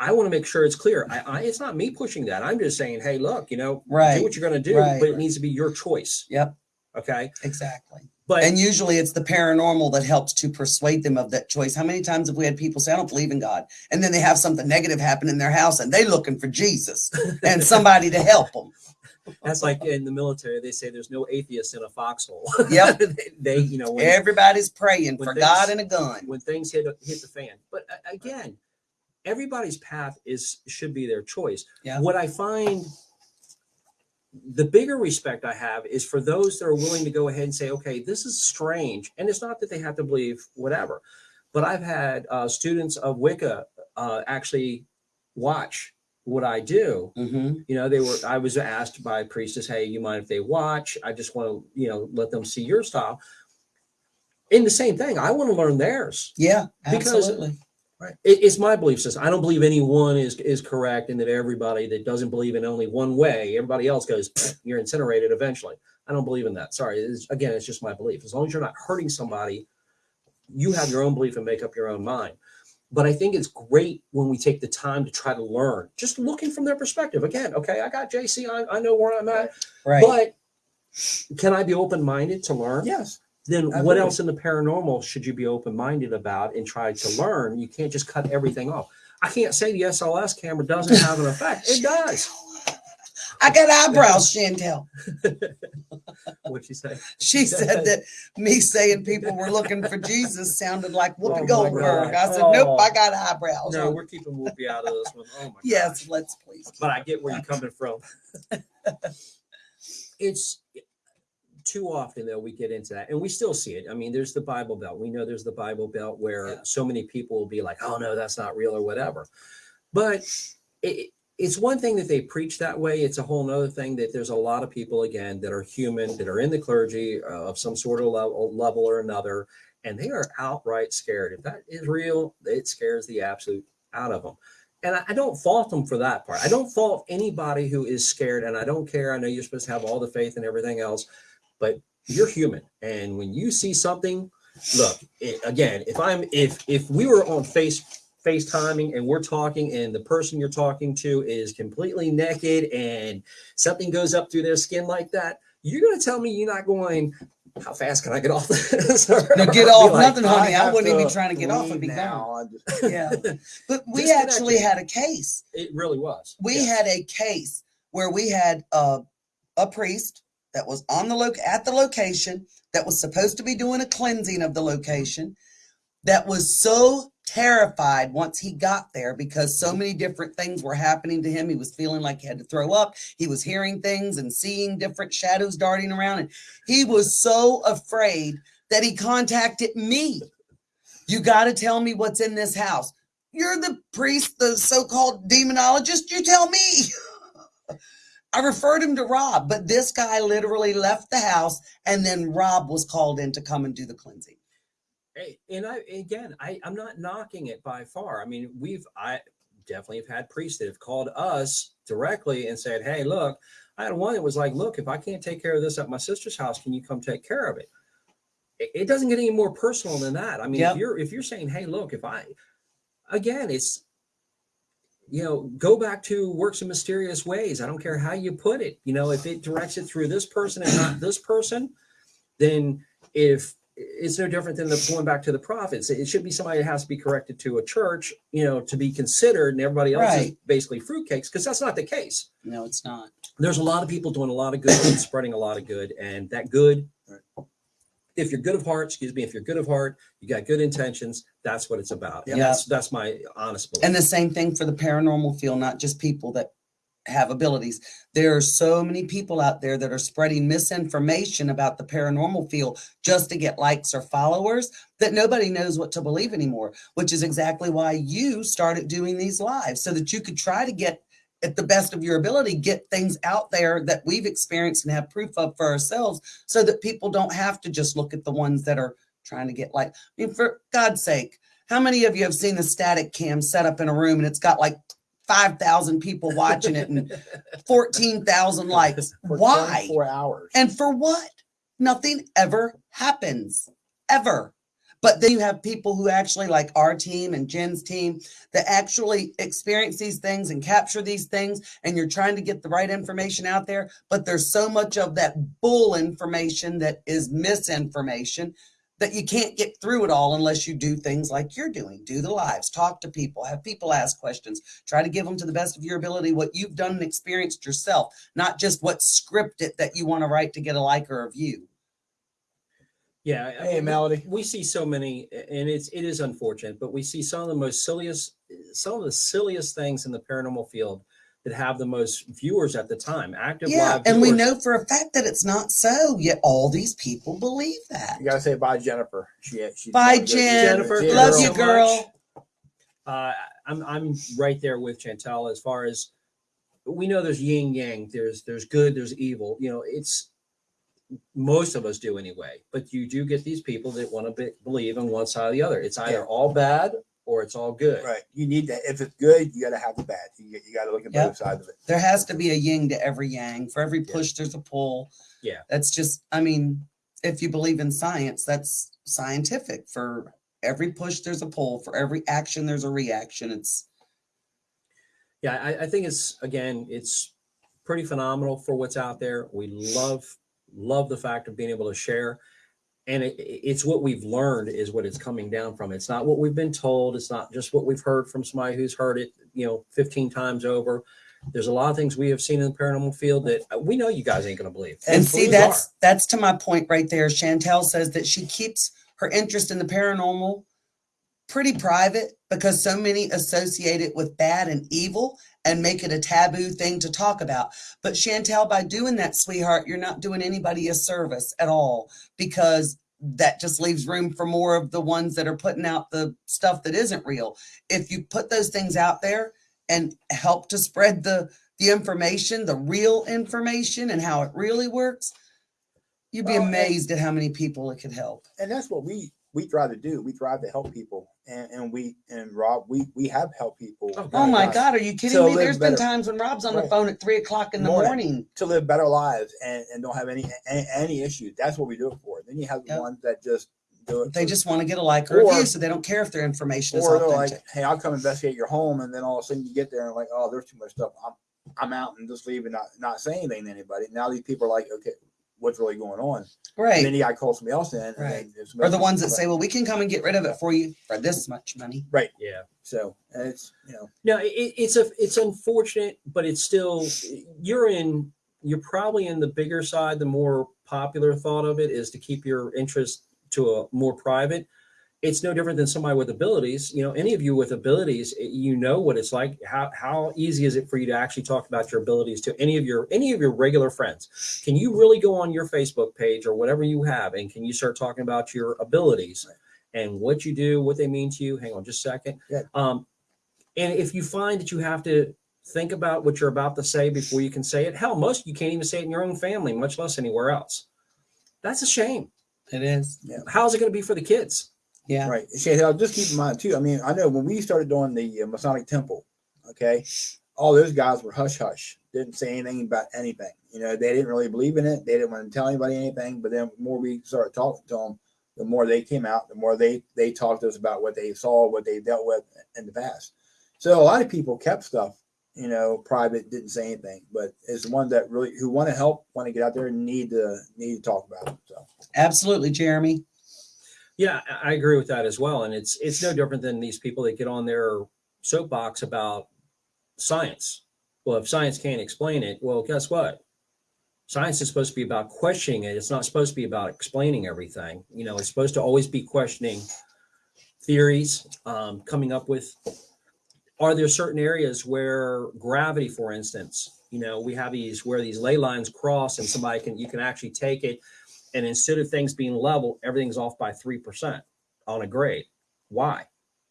I want to make sure it's clear. I, I, it's not me pushing that. I'm just saying, hey, look, you know, Right. do what you're going to do, Right. but it needs to be your choice. Yep. Okay. Exactly. But And usually it's the paranormal that helps to persuade them of that choice. How many times have we had people say, I don't believe in God? And then they have something negative happen in their house and they looking for Jesus and somebody to help them. that's like in the military, they say there's no atheists in a foxhole. Yep. they, they, you know, when, Everybody's praying for things- God and a gun. when things hit hit the fan. But uh, again, everybody's path is should be their choice. Yeah. What I find the bigger respect I have is for those that are willing to go ahead and say, okay, this is strange. And it's not that they have to believe whatever, but I've had uh, students of Wicca uh, actually watch what I do. hmm You know, they were, I was asked by a priestess, hey, you mind if they watch? I just want to, you know, let them see your style. In the same thing, I want to learn theirs. Yeah, Because- It, it's my belief system. I don't believe anyone is is correct, and that everybody that doesn't believe in only one way, everybody else goes, you're incinerated eventually. I don't believe in that. Sorry. It's, again, it's just my belief. As long as you're not hurting somebody, you have your own belief and make up your own mind. But I think it's great when we take the time to try to learn, just looking from their perspective. Again, okay, I got JC. I, I know where I'm at, Right. but can I be open minded to learn? Yes. Then what else in the paranormal should you be open-minded about and try to learn you can't just cut everything off i can't say the sls camera doesn't have an effect it does I got eyebrows, Chantel. what'd you say She said that me saying people were looking for Jesus sounded like oh Whoopi Oh Goldberg. I said, nope, Oh. I got eyebrows. no we're keeping whoopi out of this one. Oh my yes, gosh. let's please. but i get where you're coming from it's too often though we get into that and we still see it i mean there's the bible belt we know there's the bible belt where Yeah. so many people will be like oh no that's not real or whatever but it, it's one thing that they preach that way it's a whole nother thing that there's a lot of people again that are human that are in the clergy uh, of some sort of level, level or another and they are outright scared if that is real it scares the absolute out of them and I, I don't fault them for that part. I don't fault anybody who is scared, and I don't care. I know you're supposed to have all the faith and everything else, but you're human, and when you see something, look it, again. If I'm if if we were on face FaceTiming and we're talking, and the person you're talking to is completely naked, and something goes up through their skin like that, you're going to tell me you're not going. How fast can I get off this? Or No, get off like, nothing, honey. I have wouldn't even be trying to get off and be gone. now. I Yeah. But we actually had a case. It really was. We Yeah. had a case where we had a, a priest that was on the loc at the location that was supposed to be doing a cleansing of the location that was so terrified once he got there because so many different things were happening to him. He was feeling like he had to throw up. He was hearing things and seeing different shadows darting around. And he was so afraid that he contacted me. You got to tell me what's in this house. You're the priest, the so called demonologist. You tell me. I referred him to Rob, but this guy literally left the house and then Rob was called in to come and do the cleansing. Hey, and I again, I I'm not knocking it by far. I mean, we've I definitely have had priests that have called us directly and said, "Hey, look, I had one that was like, look, if I can't take care of this at my sister's house, can you come take care of it?" It, it doesn't get any more personal than that. I mean, Yep. if you're if you're saying, "Hey, look, if I," again, it's you know, go back to works in mysterious ways. I don't care how you put it. You know, if it directs it through this person and not this person, then if it's no different than the going back to the prophets. It should be somebody that has to be corrected to a church, you know, to be considered, and everybody else is basically fruitcakes because that's not the case. No, it's not. There's a lot of people doing a lot of good and spreading a lot of good, and that good. Right. If you're good of heart, excuse me, if you're good of heart, you got good intentions. That's what it's about. And Yeah. that's that's my honest belief. And the same thing for the paranormal field, not just people that have abilities. There are so many people out there that are spreading misinformation about the paranormal field just to get likes or followers that nobody knows what to believe anymore, which is exactly why you started doing these lives so that you could try to get at the best of your ability get things out there that we've experienced and have proof of for ourselves so that people don't have to just look at the ones that are trying to get like I mean for God's sake how many of you have seen the static cam set up in a room and it's got like 5,000 people watching it and 14,000 likes? for Why? Four hours. And for what? Nothing ever happens. Ever. But then you have people who actually, like our team and Jen's team, that actually experience these things and capture these things, and you're trying to get the right information out there. But there's so much of that bull information that is misinformation that you can't get through it all unless you do things like you're doing do the lives, talk to people, have people ask questions, try to give them to the best of your ability what you've done and experienced yourself, not just what's scripted that you want to write to get a like or a view. Yeah. I Hey, mean, we- Melody. We see so many, and it's it is unfortunate, but we see some of the most silliest, some of the silliest things in the paranormal field that have the most viewers at the time, active Yeah, live and we know for a fact that it's not so, yet all these people believe that. You gotta say bye, Jennifer. She, she Bye, Jen. Jennifer, Yeah, Love girl. you, girl. Uh, I'm I'm right there with Chantel as far as we know there's yin yang, there's there's good, there's evil. You know, it's most of us do anyway. But you do get these people that want to be, believe in one side or the other. It's either Yeah. all bad or it's all good. Right. You need to. If it's good, you gotta have the bad. You, you gotta look at Yep. both sides of it. There has to be a yin to every yang. For every Yeah. push, there's a pull. Yeah. That's just, I mean, if you believe in science, that's scientific. For every push, there's a pull. For every action, there's a reaction. It's, Yeah, I, I think it's again, it's pretty phenomenal for what's out there. We love love the fact of being able to share, and it, it's what we've learned is what it's coming down from. It's not what we've been told. It's not just what we've heard from somebody who's heard it, you know, fifteen times over. There's a lot of things we have seen in the paranormal field that we know you guys ain't going to believe. and see, are. that's, that's to my point right there. Chantel says that she keeps her interest in the paranormal pretty private because so many associate it with bad and evil and make it a taboo thing to talk about. But Chantel, by doing that, sweetheart, you're not doing anybody a service at all because that just leaves room for more of the ones that are putting out the stuff that isn't real. If you put those things out there and help to spread the the information, the real information and how it really works, you'd be Well, and- amazed at how many people it could help. and that's what we we try to do. We try to help people, and, and we and Rob, we we have helped people. Oh, Oh my God, are you kidding me? There's been times when Rob's on the phone at three o'clock in the Morning. morning. to live better lives and, and don't have any, any any issues. That's what we do it for. Then you have the Yep. ones that just do it. They for- just want to get a like or, a Or- view, so they don't care if their information is or they're authentic. like, hey, I'll come investigate your home, and then all of a sudden you get there and like, oh, there's too much stuff. I'm I'm out and just leave and not not say anything to anybody. Now these people are like, okay, what's really going on? And right. then you got to call somebody else in. and Right. then if Or the ones that say, well, we can come and get rid of it for you for this much money. Right. Yeah. so. And it's you know No, it, it's a it's unfortunate, but it's still you're in you're probably in the bigger side. The more popular thought of it is to keep your interest to a more private. It's no different than somebody with abilities. You know, any of you with abilities, eh, you know what it's like. How how easy is it for you to actually talk about your abilities to any of your any of your regular friends? Can you really go on your Facebook page or whatever you have, and can you start talking about your abilities and what you do, what they mean to you? Hang on, just a second. Yeah. Um, and if you find that you have to think about what you're about to say before you can say it, hell, most you can't even say it in your own family, much less anywhere else. That's a shame. It is. How's it going to be for the kids? Yeah. right. Chantel, just keep in mind too. I mean, I know when we started doing the uh, Masonic Temple, okay, all those guys were hush hush, didn't say anything about anything. You know, they didn't really believe in it. They didn't want to tell anybody anything. But then the more we started talking to them, the more they came out, the more they they talked to us about what they saw, what they dealt with in the past. So a lot of people kept stuff, you know, private, didn't say anything. But it's the ones that really who want to help, want to get out there, and need to need to talk about it. So Absolutely, Jeremy. Yeah, I agree with that as well. And it's it's no different than these people that get on their soapbox about science. Well, if science can't explain it, well, guess what? Science is supposed to be about questioning it. It's not supposed to be about explaining everything. You know, it's supposed to always be questioning theories, um, coming up with are there certain areas where gravity, for instance, you know, we have these where these ley lines cross and somebody can you can actually take it and instead of things being level, everything's off by 3% on a grade. Why?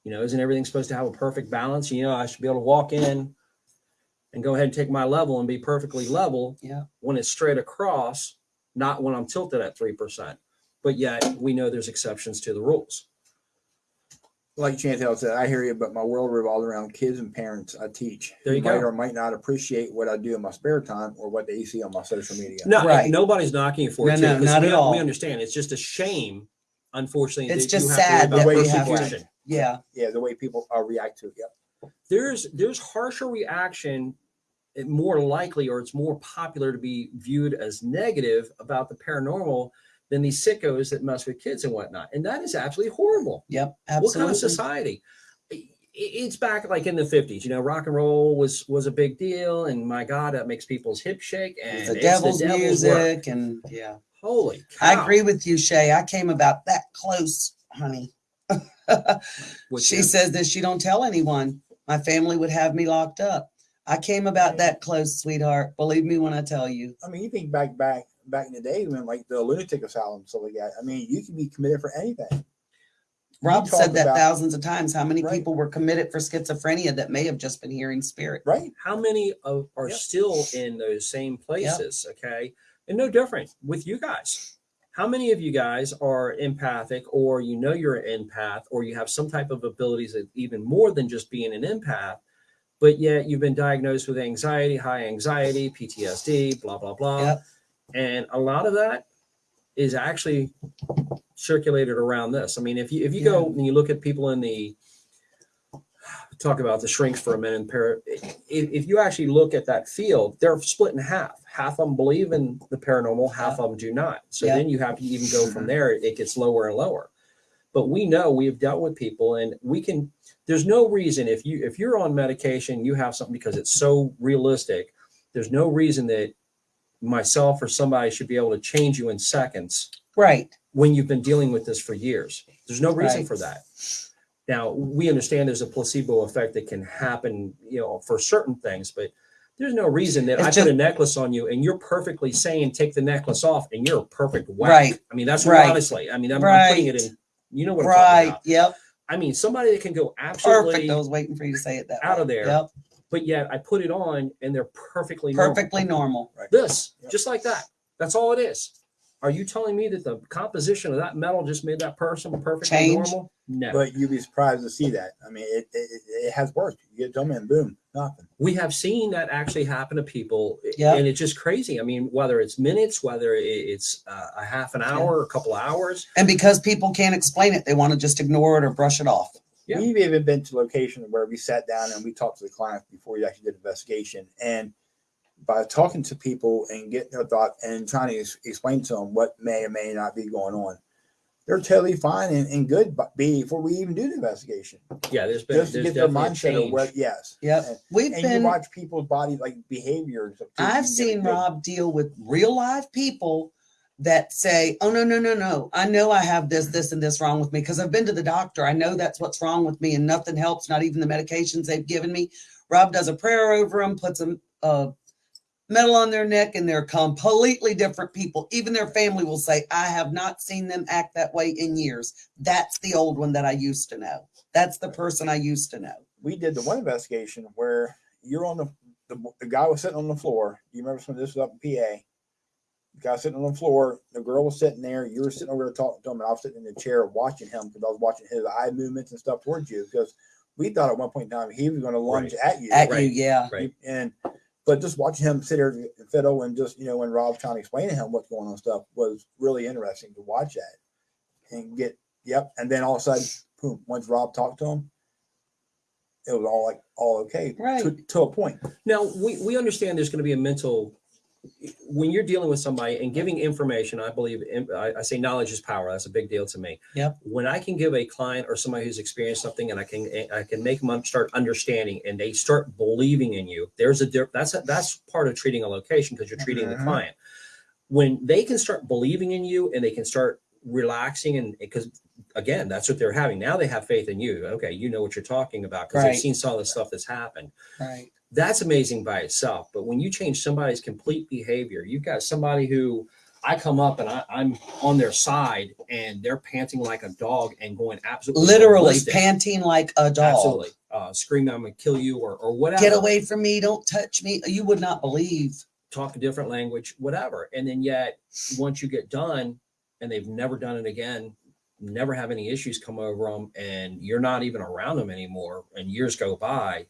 You know, isn't everything supposed to have a perfect balance? You know, I should be able to walk in and go ahead and take my level and be perfectly level Yeah. when it's straight across, not when I'm tilted at 3%. But yet we know there's exceptions to the rules. Like Chantel said, I hear you, but my world revolves around kids and parents I teach. There who you might go. or might not appreciate what I do in my spare time or what they see on my social media. No, Right. nobody's knocking you for No, it. too, no, 'cause not we, at all. We understand. It's just a shame unfortunately, It's that just you have to sad about that we persecution. have Yeah. Yeah, the way people uh, react to it. Yep. there's there's harsher reaction more likely or it's more popular to be viewed as negative about the paranormal than these sickos that mess with kids and whatnot and that is absolutely horrible Yep. Absolutely. what kind of society it's back like in the 50s you know rock and roll was was a big deal and my god that makes people's hips shake and It's the it's devil's, work. music and yeah. holy I agree with you, Shay. I came about that close, honey. With she you. says that she don't tell anyone. My family would have me locked up. I came about that close, sweetheart. Believe me when I tell you. I mean, you think back, back, back in the day when like the lunatic asylum, so like that. I mean, you can be committed for anything. Rob said that about- thousands of times. How many Right. people were committed for schizophrenia that may have just been hearing spirit? Right. how many of are Yep. still in those same places okay and no different with you guys how many of you guys are empathic or you know you're an empath or you have some type of abilities that even more than just being an empath but yet you've been diagnosed with anxiety high anxiety ptsd blah blah blah Yep. And a lot of that is actually circulated around this i mean if you if you go and you look at people in the talk about the shrinks for a minute. Para, if, if you actually look at that field, they're split in half. Half of them believe in the paranormal, half of them do not. So Yeah. then you have to even go from mm-hmm. there. It gets lower and lower. But we know we have dealt with people, and we can. There's no reason if you if you're on medication, you have something because it's so realistic. There's no reason that myself or somebody should be able to change you in seconds Right. when you've been dealing with this for years. There's no reason Right. for that. Now, we understand there's a placebo effect that can happen, you know, for certain things, but there's no reason that It's I put a necklace on you and you're perfectly saying take the necklace off and you're a perfect whack. Right. I mean, that's Right. honestly, I mean, I'm, I'm putting it Right. in, you know what I'm talking Right. about. Yep. I mean, somebody that can go absolutely Perfect. I was waiting for you to say it that out way. of there. Yep. But yet I put it on and they're perfectly normal. Perfectly normal. Right. This, Yep. just like that. That's all it is. Are you telling me that the composition of that metal just made that person perfectly Change. normal? No. But you'd be surprised to see that. I mean, it, it, it- it has worked. You get them and boom, nothing. we have seen that actually happen to people i- Yeah. and it's just crazy i mean whether it's minutes whether it's uh, a half an hour a couple of hours And because people can't explain it, they want to just ignore it or brush it off. Yeah. We've even been to locations where we sat down and we talked to the clients before we actually did the investigation. And by talking to people and getting their thought and trying to ex- explain to them what may or may not be going on, they're totally fine and, and good but before we even do the investigation. yeah there's been Just to there's get their definitely a mindset of change. what, yes. Yep. And, We've and you been watch people's bodies like behaviors. of- I've seen Rob deal with real live people that say, "Oh no, no, no, no! I know I have this, this, and this wrong with me because I've been to the doctor. I know that's what's wrong with me, and nothing helps. Not even the medications they've given me." Rob does a prayer over them, puts a, a uh, medal on their neck, and they're completely different people. Even their family will say, "I have not seen them act that way in years." That's the old one that I used to know. That's the person I used to know. we did the one investigation where you're on the, the the guy was sitting on the floor. You remember some of this was up in PA. The guy sitting on the floor, the girl was sitting there, you were sitting over there talking to him, and I was sitting in the chair watching him because I was watching his eye movements and stuff towards you because we thought at one point in time he was going to lunge at you. At Right. you, yeah. Right. And but just watching him sit there and fiddle and just you know when Rob's trying to explain to him what's going on and stuff was really interesting to watch that and get yep. And then all of a sudden, boom! Once Rob talked to him, it was all like all okay to, Right. to a point. now we, we understand there's going to be a mental when you're dealing with somebody and giving information i believe I, I say knowledge is power that's a big deal to me Yep. when i can give a client or somebody who's experienced something and i can i can make them start understanding and they start believing in you there's a that's a, that's part of treating a location because you're treating the Mhm. client when they can start believing in you and they can start relaxing and because again that's what they're having now they have faith in you okay you know what you're talking about because Right. they've seen some of the stuff that's happened Right. That's amazing by itself. But when you change somebody's complete behavior, you've got somebody who I come up and I, I'm on their side and they're panting like a dog and going absolutely literally ballistic. panting like a dog. absolutely uh, screaming, "I'm gonna kill you" or or whatever. Get away from me! Don't touch me! You would not believe. Talk a different language, whatever. And then yet, once you get done, and they've never done it again, never have any issues come over them, and you're not even around them anymore, and years go by.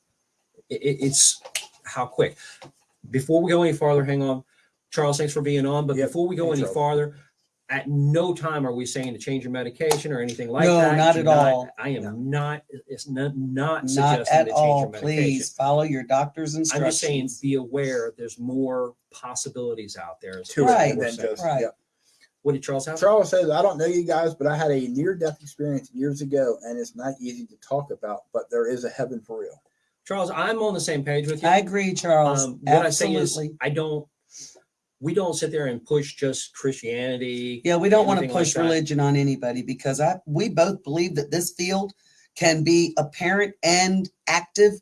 It, it- it's how quick. Before we go any farther, hang on. Charles, thanks for being on. But Yep, before we go thanks, any Charles. farther, at no time are we saying to change your medication or anything like No, that. No, not Do at all. I am not. It's not not Not suggesting at to change all. your medication. Please follow your doctor's instructions. I'm just saying, be aware. There's more possibilities out there. To Right. it than just Right. yeah. What did Charles have? Charles says, I don't know you guys, but I had a near death experience years ago, and it's not easy to talk about, but there is a heaven for real. Charles, I'm on the same page with you. I agree, Charles. Um, what I say Absolutely. is, I don't. We don't sit there and push just Christianity. Yeah, we don't want to anything like push religion on anybody because I we both believe that this field can be apparent and active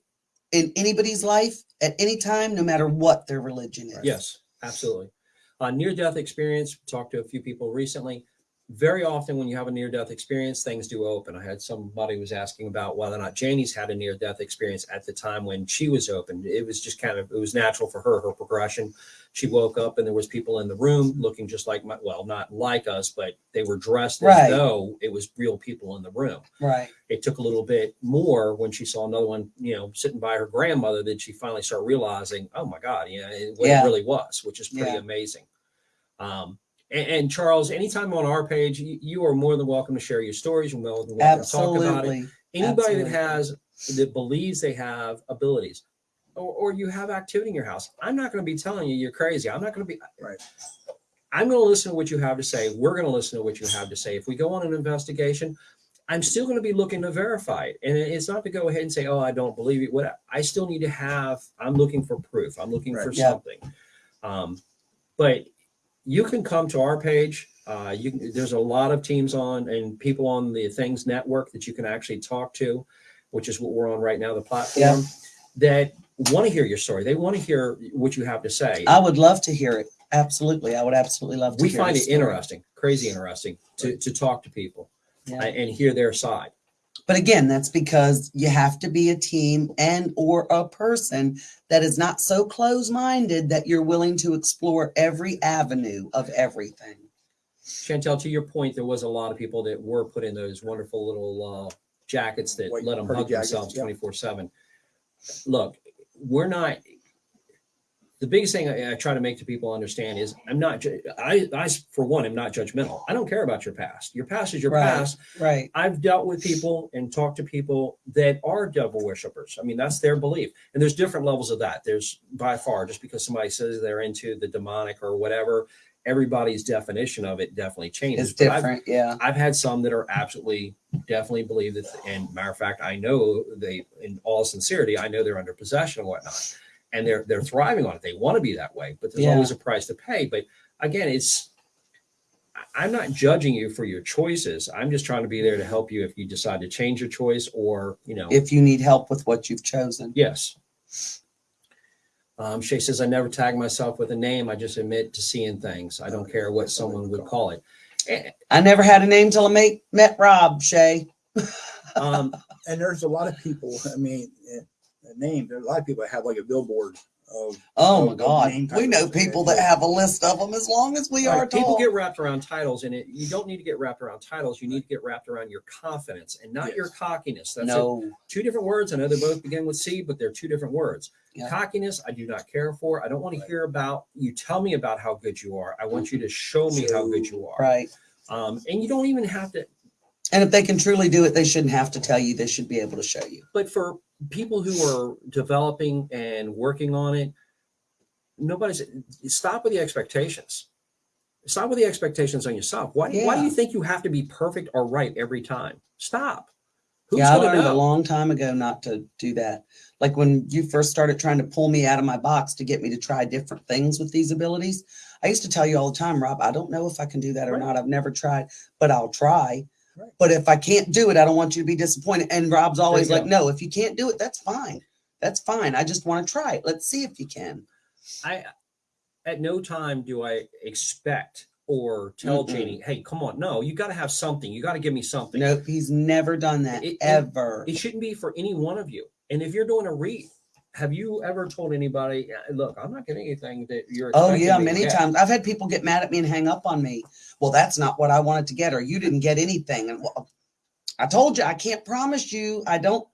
in anybody's life at any time, no matter what their religion is. Yes, absolutely. Uh, near death experience. Talked to a few people recently. Very often, when you have a near death experience, things do open. I had somebody was asking about whether or not Janie's had a near death experience at the time when she was open. It was just kind of it was natural for her her progression. She woke up and there was people in the room looking just like my well, not like us, but they were dressed as though it was real people in the room. Right. it took a little bit more when she saw another one, you know, sitting by her grandmother that she finally started realizing, oh my God, yeah, it, what Yeah. it really was, which is pretty Yeah. amazing. Um, and, and Charles, anytime on our page, you, you are more than welcome to share your stories. You're more than welcome to talk about it. Absolutely. Anybody that has that believes they have abilities, or, or you have activity in your house, I'm not going to be telling you you're crazy. I'm not going to be Right. I'm going to listen to what you have to say. We're going to listen to what you have to say. If we go on an investigation, I'm still going to be looking to verify it. And it's not to go ahead and say, oh, I don't believe it. What I still need to have, I'm looking for proof. I'm looking for Yeah. something. Um, but you can come to our page. Uh, you can, there's a lot of teams on and people on the Things Network that you can actually talk to, which is what we're on right now, the platform that want to hear your story. They want to hear what you have to say. I would love to hear it. Absolutely. I would absolutely love to we find it story. interesting, crazy interesting to, to talk to people Yeah. uh, and hear their side. But again, that's because you have to be a team and or a person that is not so close-minded that you're willing to explore every avenue of everything. Chantel, to your point, there was a lot of people that were put in those wonderful little uh, jackets that White let them party hug jackets, themselves yeah. 24 7. Look, we're not. The biggest thing I, I try to make to people understand is I'm not, I, I, for one, am not judgmental. I don't care about your past. Your past is your Right. past. Right. I've dealt with people and talked to people that are devil worshippers. I mean, that's their belief. And there's different levels of that. There's by far, just because somebody says they're into the demonic or whatever, everybody's definition of it definitely changes. It's But I've- different. Yeah. I've had some that are absolutely definitely believe that, and matter of fact, I know they, in all sincerity, I know they're under possession and whatnot, and they're they're thriving on it. They want to be that way, but there's Yeah. always a price to pay. But again, it's I- I'm not judging you for your choices. I'm just trying to be there to help you if you decide to change your choice or you know, If you need help with what you've chosen. yes. Um, Shay says, I never tag myself with a name. I just admit to seeing things. I don't care what someone would call it. I never had a name till I met, met Rob Shay. Um, And there's a lot of people, I mean, name, there's a lot of people that have like a billboard of, Oh my God. We know people that have a list of them as long as we Right, are People tall. get wrapped around titles, and it, you don't need to get wrapped around titles. You need to get wrapped around your confidence and not your cockiness. That's it. no. two different words. I know they both begin with C, but they're two different words. Yeah. Cockiness, I do not care for. I don't want to hear about you. Tell me about how good you are. I want you to show me how good you are. Right. Um, and you don't even have to. And if they can truly do it, they shouldn't have to tell you. They should be able to show you. But for people who are developing and working on it, nobody's stop with the expectations. Stop with the expectations on yourself. Why, do- why do you think you have to be perfect or right every time? Stop. Who's yeah, I learned a long time ago not to do that. Like when you first started trying to pull me out of my box to get me to try different things with these abilities, I used to tell you all the time, Rob, I don't know if I can do that or Right. not. I've never tried, but I'll try. Right. But if I can't do it, I don't want you to be disappointed. And Rob's always like, go. no, if you can't do it, that's fine. That's fine. I just want to try it. Let's see if you can. I at no time do I expect or tell Mm-mm. Janie, hey, come on, no, you got to have something. You got to give me something. Nope, he's never done that It- it- ever. It shouldn't be for any one of you. And if you're doing a read, have you ever told anybody, "Uh, look, I'm not getting anything that you're Oh yeah, many get." times I've had people get mad at me and hang up on me. Well, that's not what I wanted to get, or you didn't get anything. And well, I told you I can't promise you. I don't.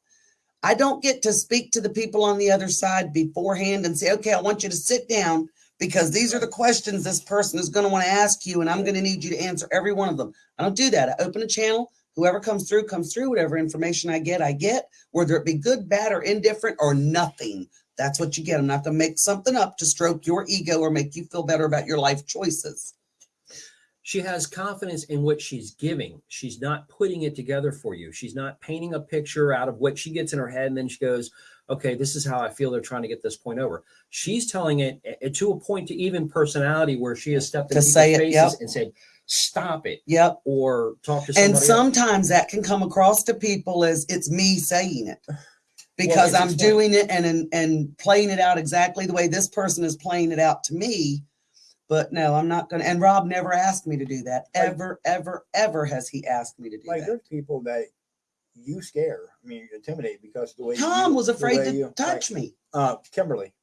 I don't get to speak to the people on the other side beforehand and say, okay, I want you to sit down because these are the questions this person is going to want to ask you, and I'm going to need you to answer every one of them. I don't do that. I open a channel. Whoever comes through, comes through. Whatever information I get, I get, whether it be good, bad, or indifferent, or nothing. That's what you get. I'm not going to make something up to stroke your ego or make you feel better about your life choices. she has confidence in what she's giving. She's not putting it together for you. She's not painting a picture out of what she gets in her head and then she goes, okay, this is how I feel they're trying to get this point over. She's telling it uh, to a point to even personality where she has stepped To in say people's it, faces yep. and said, stop it Yep. or talk to somebody And else. sometimes that can come across to people as it's me saying it because it's I'm doing it and, and and playing it out exactly the way this person is playing it out to me. But no, I'm not gonna. And Rob never asked me to do that. Like- Ever, ever, ever has he asked me to do Like that. there's people that you scare. I mean, you intimidate because the way Tom you- was afraid to you- touch like, me. Uh, Kimberly.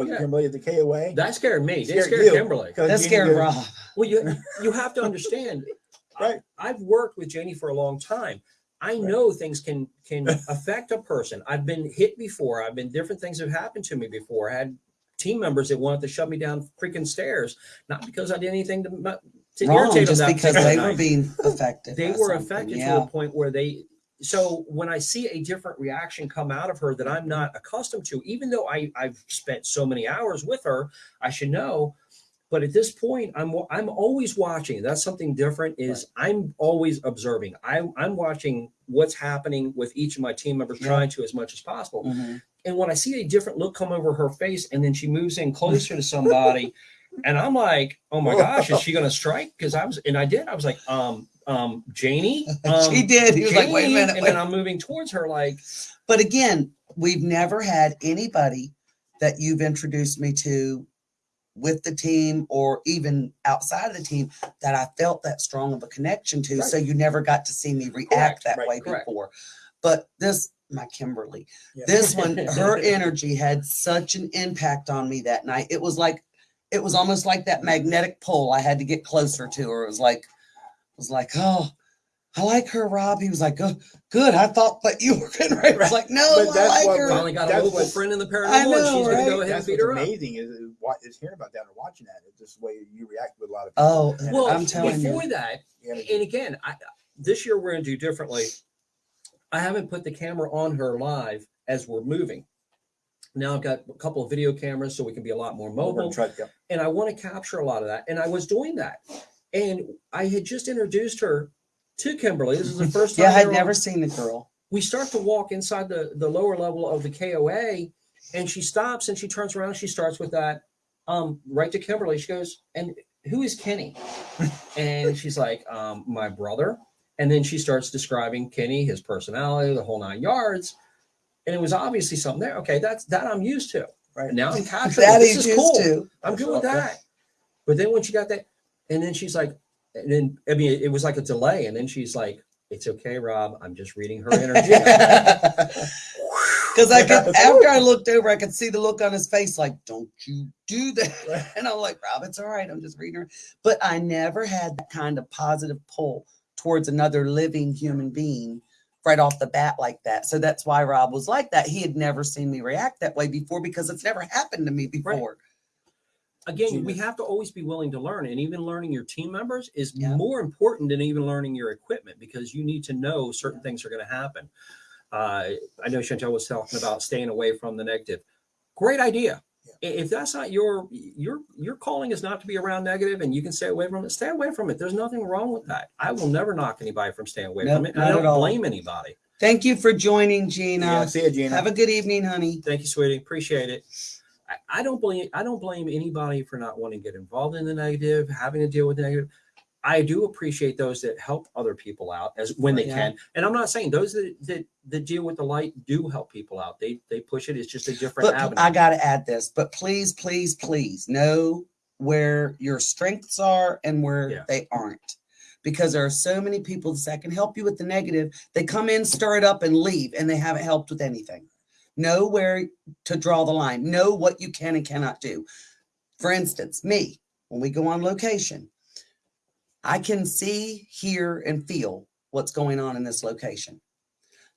Was Okay. it Kimberly at the KOA? that scared me. They Scared scared you. Kimberly. 'Cause That scared Rob. Well, you you have to understand. Right. I, have worked with Janie for a long time. I know things can can affect a person. I've been hit before. I've been different things have happened to me before. I had team members that wanted to shove me down freaking stairs, not because I did anything to, to Wrong, irritate them. just because particular they were being affected. they were something. affected to Yeah. a point where they so when i see a different reaction come out of her that i'm not accustomed to even though I, i've spent so many hours with her i should know but at this point i'm i'm always watching that's something different is i'm always observing I, i'm watching what's happening with each of my team members Yeah. trying to as much as possible Mhm. and when I see a different look come over her face, and then she moves in closer to somebody, and I'm like, "Oh my gosh, is she going to strike?" Because I was, and I did. I was like, "Um, um, Janie." Um, she did. He was like, "Wait a Janie," minute." and wait then I'm moving towards her, like, But again, we've never had anybody that you've introduced me to with the team or even outside of the team that I felt that strong of a connection to. So you never got to see me react Correct, that right, way correct. before. But this, my Kimberly, Yeah. this one, her energy had such an impact on me that night. It was like, it was almost like that magnetic pull. I had to get closer to her. It was like, was like, oh, I like her, Rob. He was like, oh, good. I thought that you were getting Right? I was like, no, But I that's like what her. we- finally got a That's local friend in the I paranormal, and know, she's going to go ahead and beat what's her up. amazing is, is, hearing about that and watching that. It's just the way you react with a lot of people. Oh, And Well, I'm telling you. before that, you and again, I, this year we're going to do differently. I haven't put the camera on her live as we're moving. Now I've got a couple of video cameras, so we can be a lot more mobile. gonna yeah. and I want to capture a lot of that. And I was doing that. And I had just introduced her to Kimberly. This is the first time. Yeah, I'd never seen the girl. We start to walk inside the, the lower level of the KOA, and she stops and she turns around. She starts with that um, right to Kimberly. She goes, And who is Kenny? and she's like, um, My brother. And then she starts describing Kenny, his personality, the whole nine yards. And it was obviously something there. Okay, that's that I'm used to. Right. Now I'm capturing. That this is cool. to. I'm good with that. But then when she got that, and then she's like, and then I mean, it was like a delay, and then she's like, "It's okay, Rob. I'm just reading her energy." Because I could, after I looked over, I could see the look on his face, like, "Don't you do that?" And I'm like, "Rob, it's all right. I'm just reading her." But I never had that kind of positive pull towards another living human being right off the bat like that. So that's why Rob was like that. He had never seen me react that way before because it's never happened to me before. Again, we have to always be willing to learn, and even learning your team members is Yeah. more important than even learning your equipment because you need to know certain things are going to happen. Uh, I know Chantel was talking about staying away from the negative. Great idea. I- If that's not your your your calling is not to be around negative and you can stay away from it, stay away from it. There's nothing wrong with that. I will never knock anybody from staying away Nope, from it. I don't blame anybody. Thank you for joining, Gina. Yeah, see you, Gina. Have a good evening, honey. Thank you, sweetie. Appreciate it. I, I don't blame I don't blame anybody for not wanting to get involved in the negative, having to deal with the negative. I do appreciate those that help other people out as when they Yeah. can. And I'm not saying those that, that that deal with the light do help people out. They they push it. It's just a different But avenue. I got to add this, but please, please, please know where your strengths are and where Yeah. they aren't. Because there are so many people that can help you with the negative. They come in, stir it up, and leave, and they haven't helped with anything. Know where to draw the line. Know what you can and cannot do. For instance, me, when we go on location, I can see, hear, and feel what's going on in this location.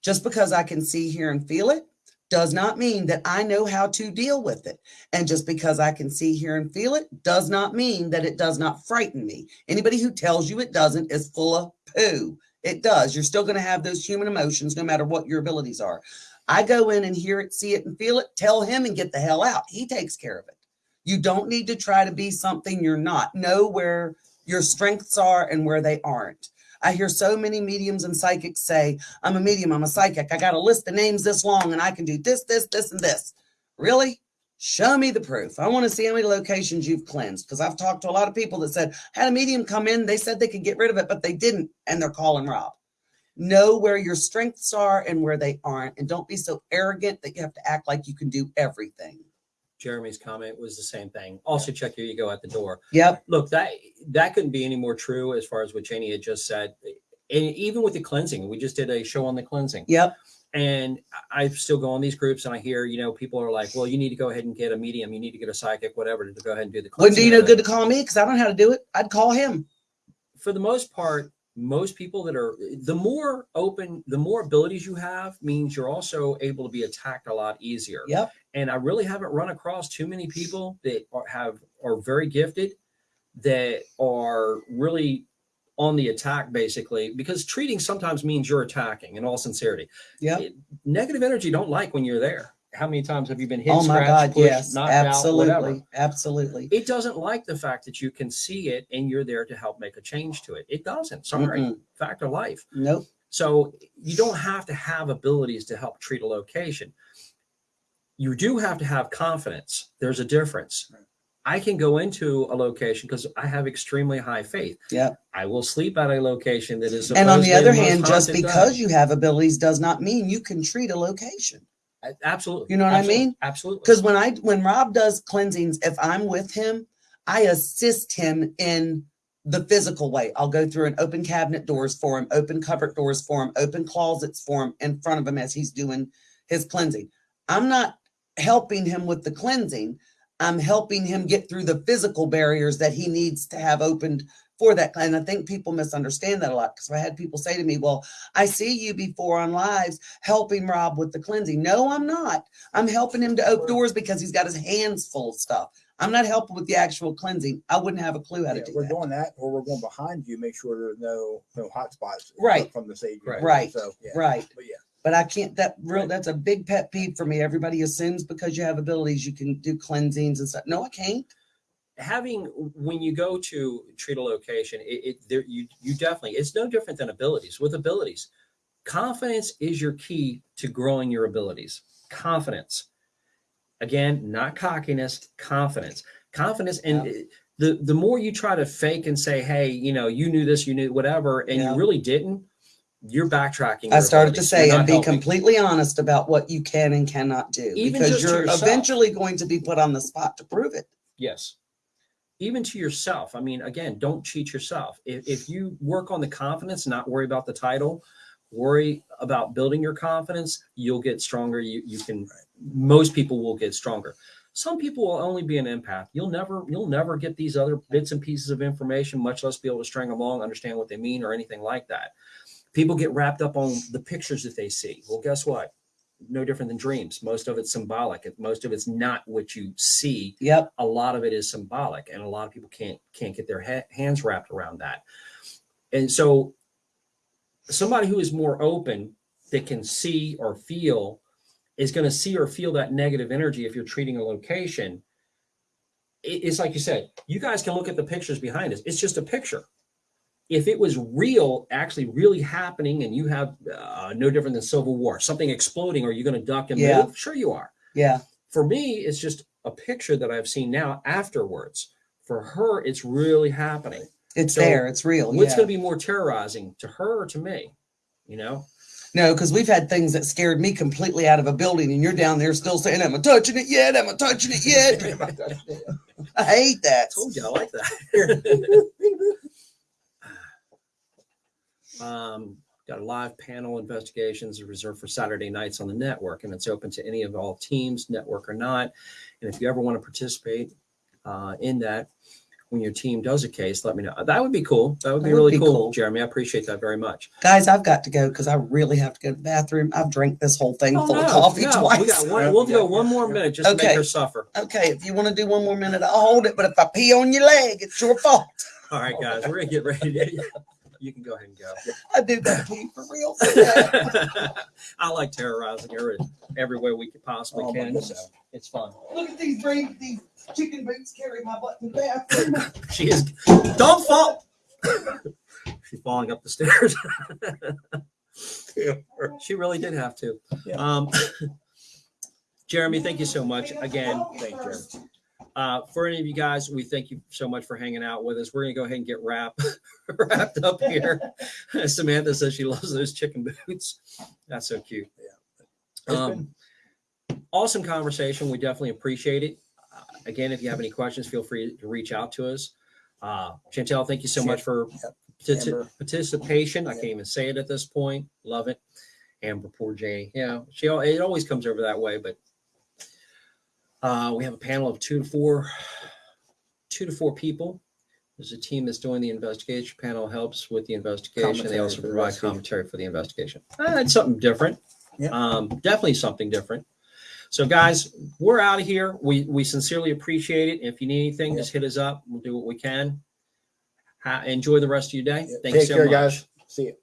Just because I can see, hear, and feel it does not mean that I know how to deal with it. And just because I can see, hear, and feel it does not mean that it does not frighten me. Anybody who tells you it doesn't is full of poo. It does. You're still going to have those human emotions no matter what your abilities are. I go in and hear it, see it, and feel it, tell him and get the hell out. He takes care of it. You don't need to try to be something you're not. Know where your strengths are and where they aren't. I hear so many mediums and psychics say, I'm a medium, I'm a psychic. I got a list of names this long and I can do this, this, this, and this. Really? Show me the proof. I want to see how many locations you've cleansed because I've talked to a lot of people that said, had a medium come in, they said they could get rid of it, but they didn't, and they're calling Rob. Know where your strengths are and where they aren't, and don't be so arrogant that you have to act like you can do everything. Jeremy's comment was the same thing. Also, check your ego at the door. Yep. Look, that that couldn't be any more true as far as what Janie had just said. And even with the cleansing, we just did a show on the cleansing. Yep. And I still go on these groups and I hear, you know, people are like, well, you need to go ahead and get a medium, you need to get a psychic, whatever, to go ahead and do the Wouldn't do cleansing. you know good to call me because I don't know how to do it. I'd call him. For the most part, most people that are the more open, the more abilities you have means you're also able to be attacked a lot easier. Yep. and I really haven't run across too many people that are, have are very gifted that are really on the attack basically because treating sometimes means you're attacking in all sincerity yeah negative energy don't like when you're there how many times have you been hit Oh my scratched, God. pushed, Yes. knocked out, whatever? Absolutely. Absolutely. it doesn't like the fact that you can see it and you're there to help make a change to it it doesn't sorry Mm-mm. fact of life Nope. so you don't have to have abilities to help treat a location. You do have to have confidence. There's a difference. I can go into a location because I have extremely high faith. Yeah. I will sleep at a location that is. And on the other hand, just because done. you have abilities does not mean you can treat a location. Absolutely, You know what I mean? Absolutely. Because when I when Rob does cleansings, if I'm with him, I assist him in the physical way. I'll go through and open cabinet doors for him, open cupboard doors for him, open closets for him in front of him as he's doing his cleansing. I'm not helping him with the cleansing. I'm helping him get through the physical barriers that he needs to have opened for that. And I think people misunderstand that a lot because I had people say to me, Well, I see you before on lives helping Rob with the cleansing. No, I'm not. I'm helping him to open doors because he's got his hands full of stuff. I'm not helping with the actual cleansing. I wouldn't have a clue how to Yeah, do we're that. doing that, or we're going behind you, make sure there's no, no hot spots. Right. From the sage. Right. Right. So, yeah. Right. But yeah, But I can't that real Right. that's a big pet peeve for me. Everybody assumes because you have abilities you can do cleansings and stuff. No, I can't. Having when you go to treat a location, it, it there you you definitely it's no different than abilities. With abilities, confidence is your key to growing your abilities. Confidence. Again, not cockiness, confidence. Confidence and it- the the more you try to fake and say, "Hey, you know, you knew this, you knew whatever," and Yeah. you really didn't, you're backtracking. I started to say and be helping. completely honest about what you can and cannot do Even because you're eventually going to be put on the spot to prove it. Yes. Even to yourself. I mean, again, don't cheat yourself. If, if you work on the confidence, not worry about the title, worry about building your confidence, you'll get stronger. You you can most people will get stronger. Some people will only be an empath. You'll never you'll never get these other bits and pieces of information, much less be able to string them along, understand what they mean or anything like that. People get wrapped up on the pictures that they see. Well, guess what? No different than dreams. Most of it's symbolic. Most of it's not what you see Yep. a lot of it is symbolic and a lot of people can't can't get their ha- hands wrapped around that and so somebody who is more open that can see or feel is going to see or feel that negative energy if you're treating a location it's like you said you guys can look at the pictures behind us it's just a picture if it was real actually really happening and you have uh, no different than civil war something exploding are you going to duck and Yeah. move sure you are Yeah. for me, it's just a picture that I've seen now afterwards. For her, it's really happening. It's So, there. It's real. What's yeah. going to be more terrorizing to her or to me? You know, No, because we've had things that scared me completely out of a building, and you're down there still saying, "Am I touching it yet? Am I touching it yet?" I hate that. told you I like that. um, got a live panel investigations reserved for Saturday nights on the network, and it's open to any of all teams, network or not. And if you ever want to participate uh, in that, when your team does a case, let me know. That would be cool. That would be That would really be cool, cool. Jeremy. I appreciate that very much. Guys, I've got to go because I really have to go to the bathroom. I've drank this whole thing Oh, full no, of coffee no, twice. We got one, we'll go one more minute just to make her suffer. Okay, if you want to do one more minute, I'll hold it. But if I pee on your leg, it's your fault. All right, guys, we're gonna get ready. To, you can go ahead and go. I do that pee for real. I like terrorizing her in every way we could possibly Oh, can. So it's fun. Look at these brave, these chicken boots carry my butt to the bathroom. She is. Don't fall. She's falling up the stairs. she really did have to. Yeah. Um, Jeremy, thank you so much again. Thank you, Jeremy. Uh, for any of you guys, we thank you so much for hanging out with us. We're gonna go ahead and get wrap, wrapped up here. Samantha says she loves those chicken boots. That's so cute. It's Um, awesome conversation. We definitely appreciate it. Uh, again, if you have any questions, feel free to reach out to us. Uh, Chantel, thank you so much for Yep. participation. I can't even say it at this point. Love it. Amber, poor Jay. Yeah, she it always comes over that way, but uh, we have a panel of two to four, two to four people. There's a team that's doing the investigation. Panel helps with the investigation. They Commentary also for the provide investigation. commentary for the investigation. Uh, it's something different. Yeah. Um, definitely something different. So, guys, we're out of here. We we sincerely appreciate it. If you need anything, just hit us up. We'll do what we can. Ha- enjoy the rest of your day. Thanks Take so care, much. guys. See you.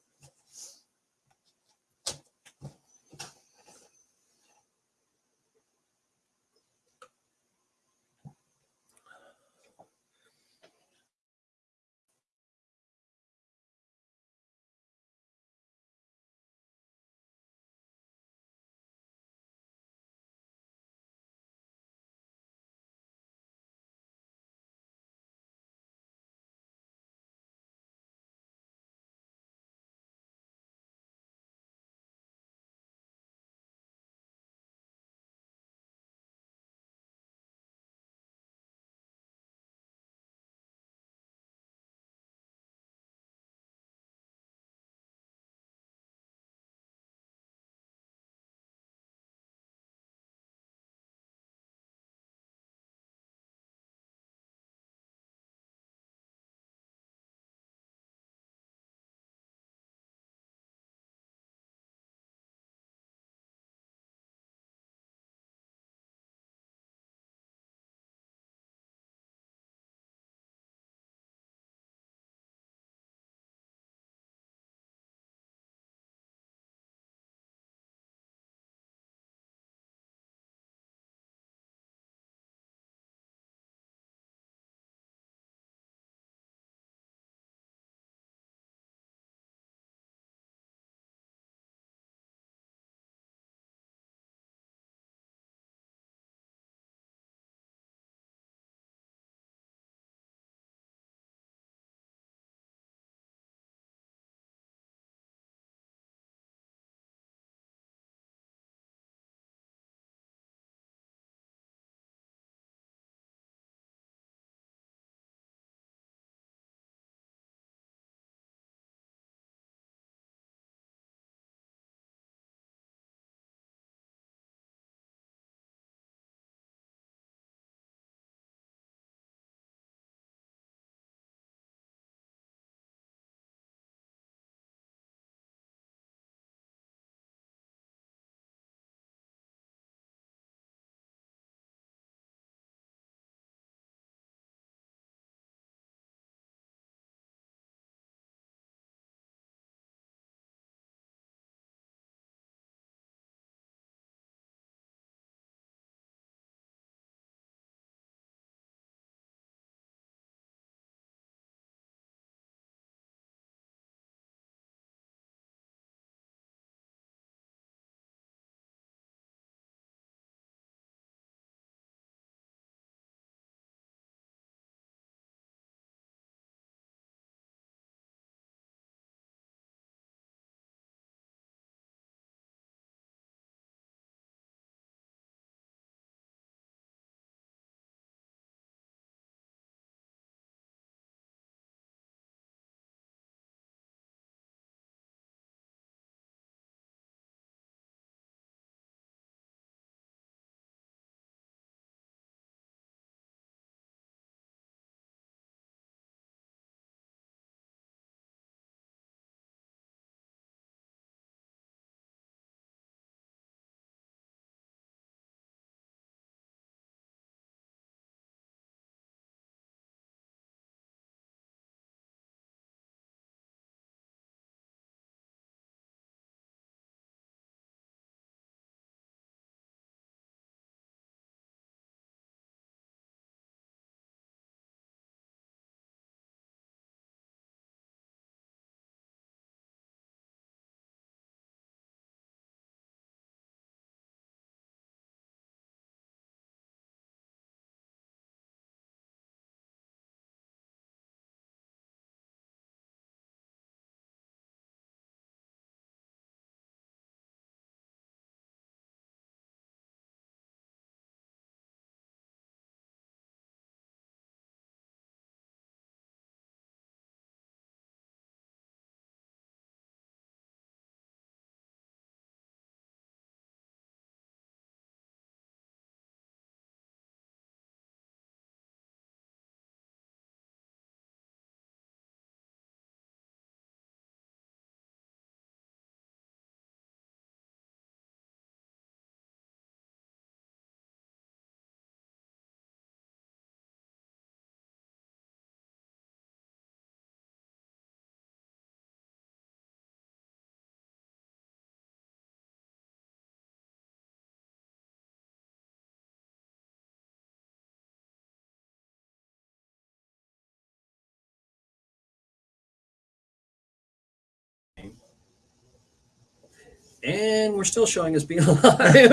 And we're still showing us being alive.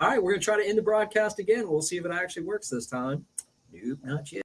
All right, we're going to try to end the broadcast again. We'll see if it actually works this time. Nope, not yet.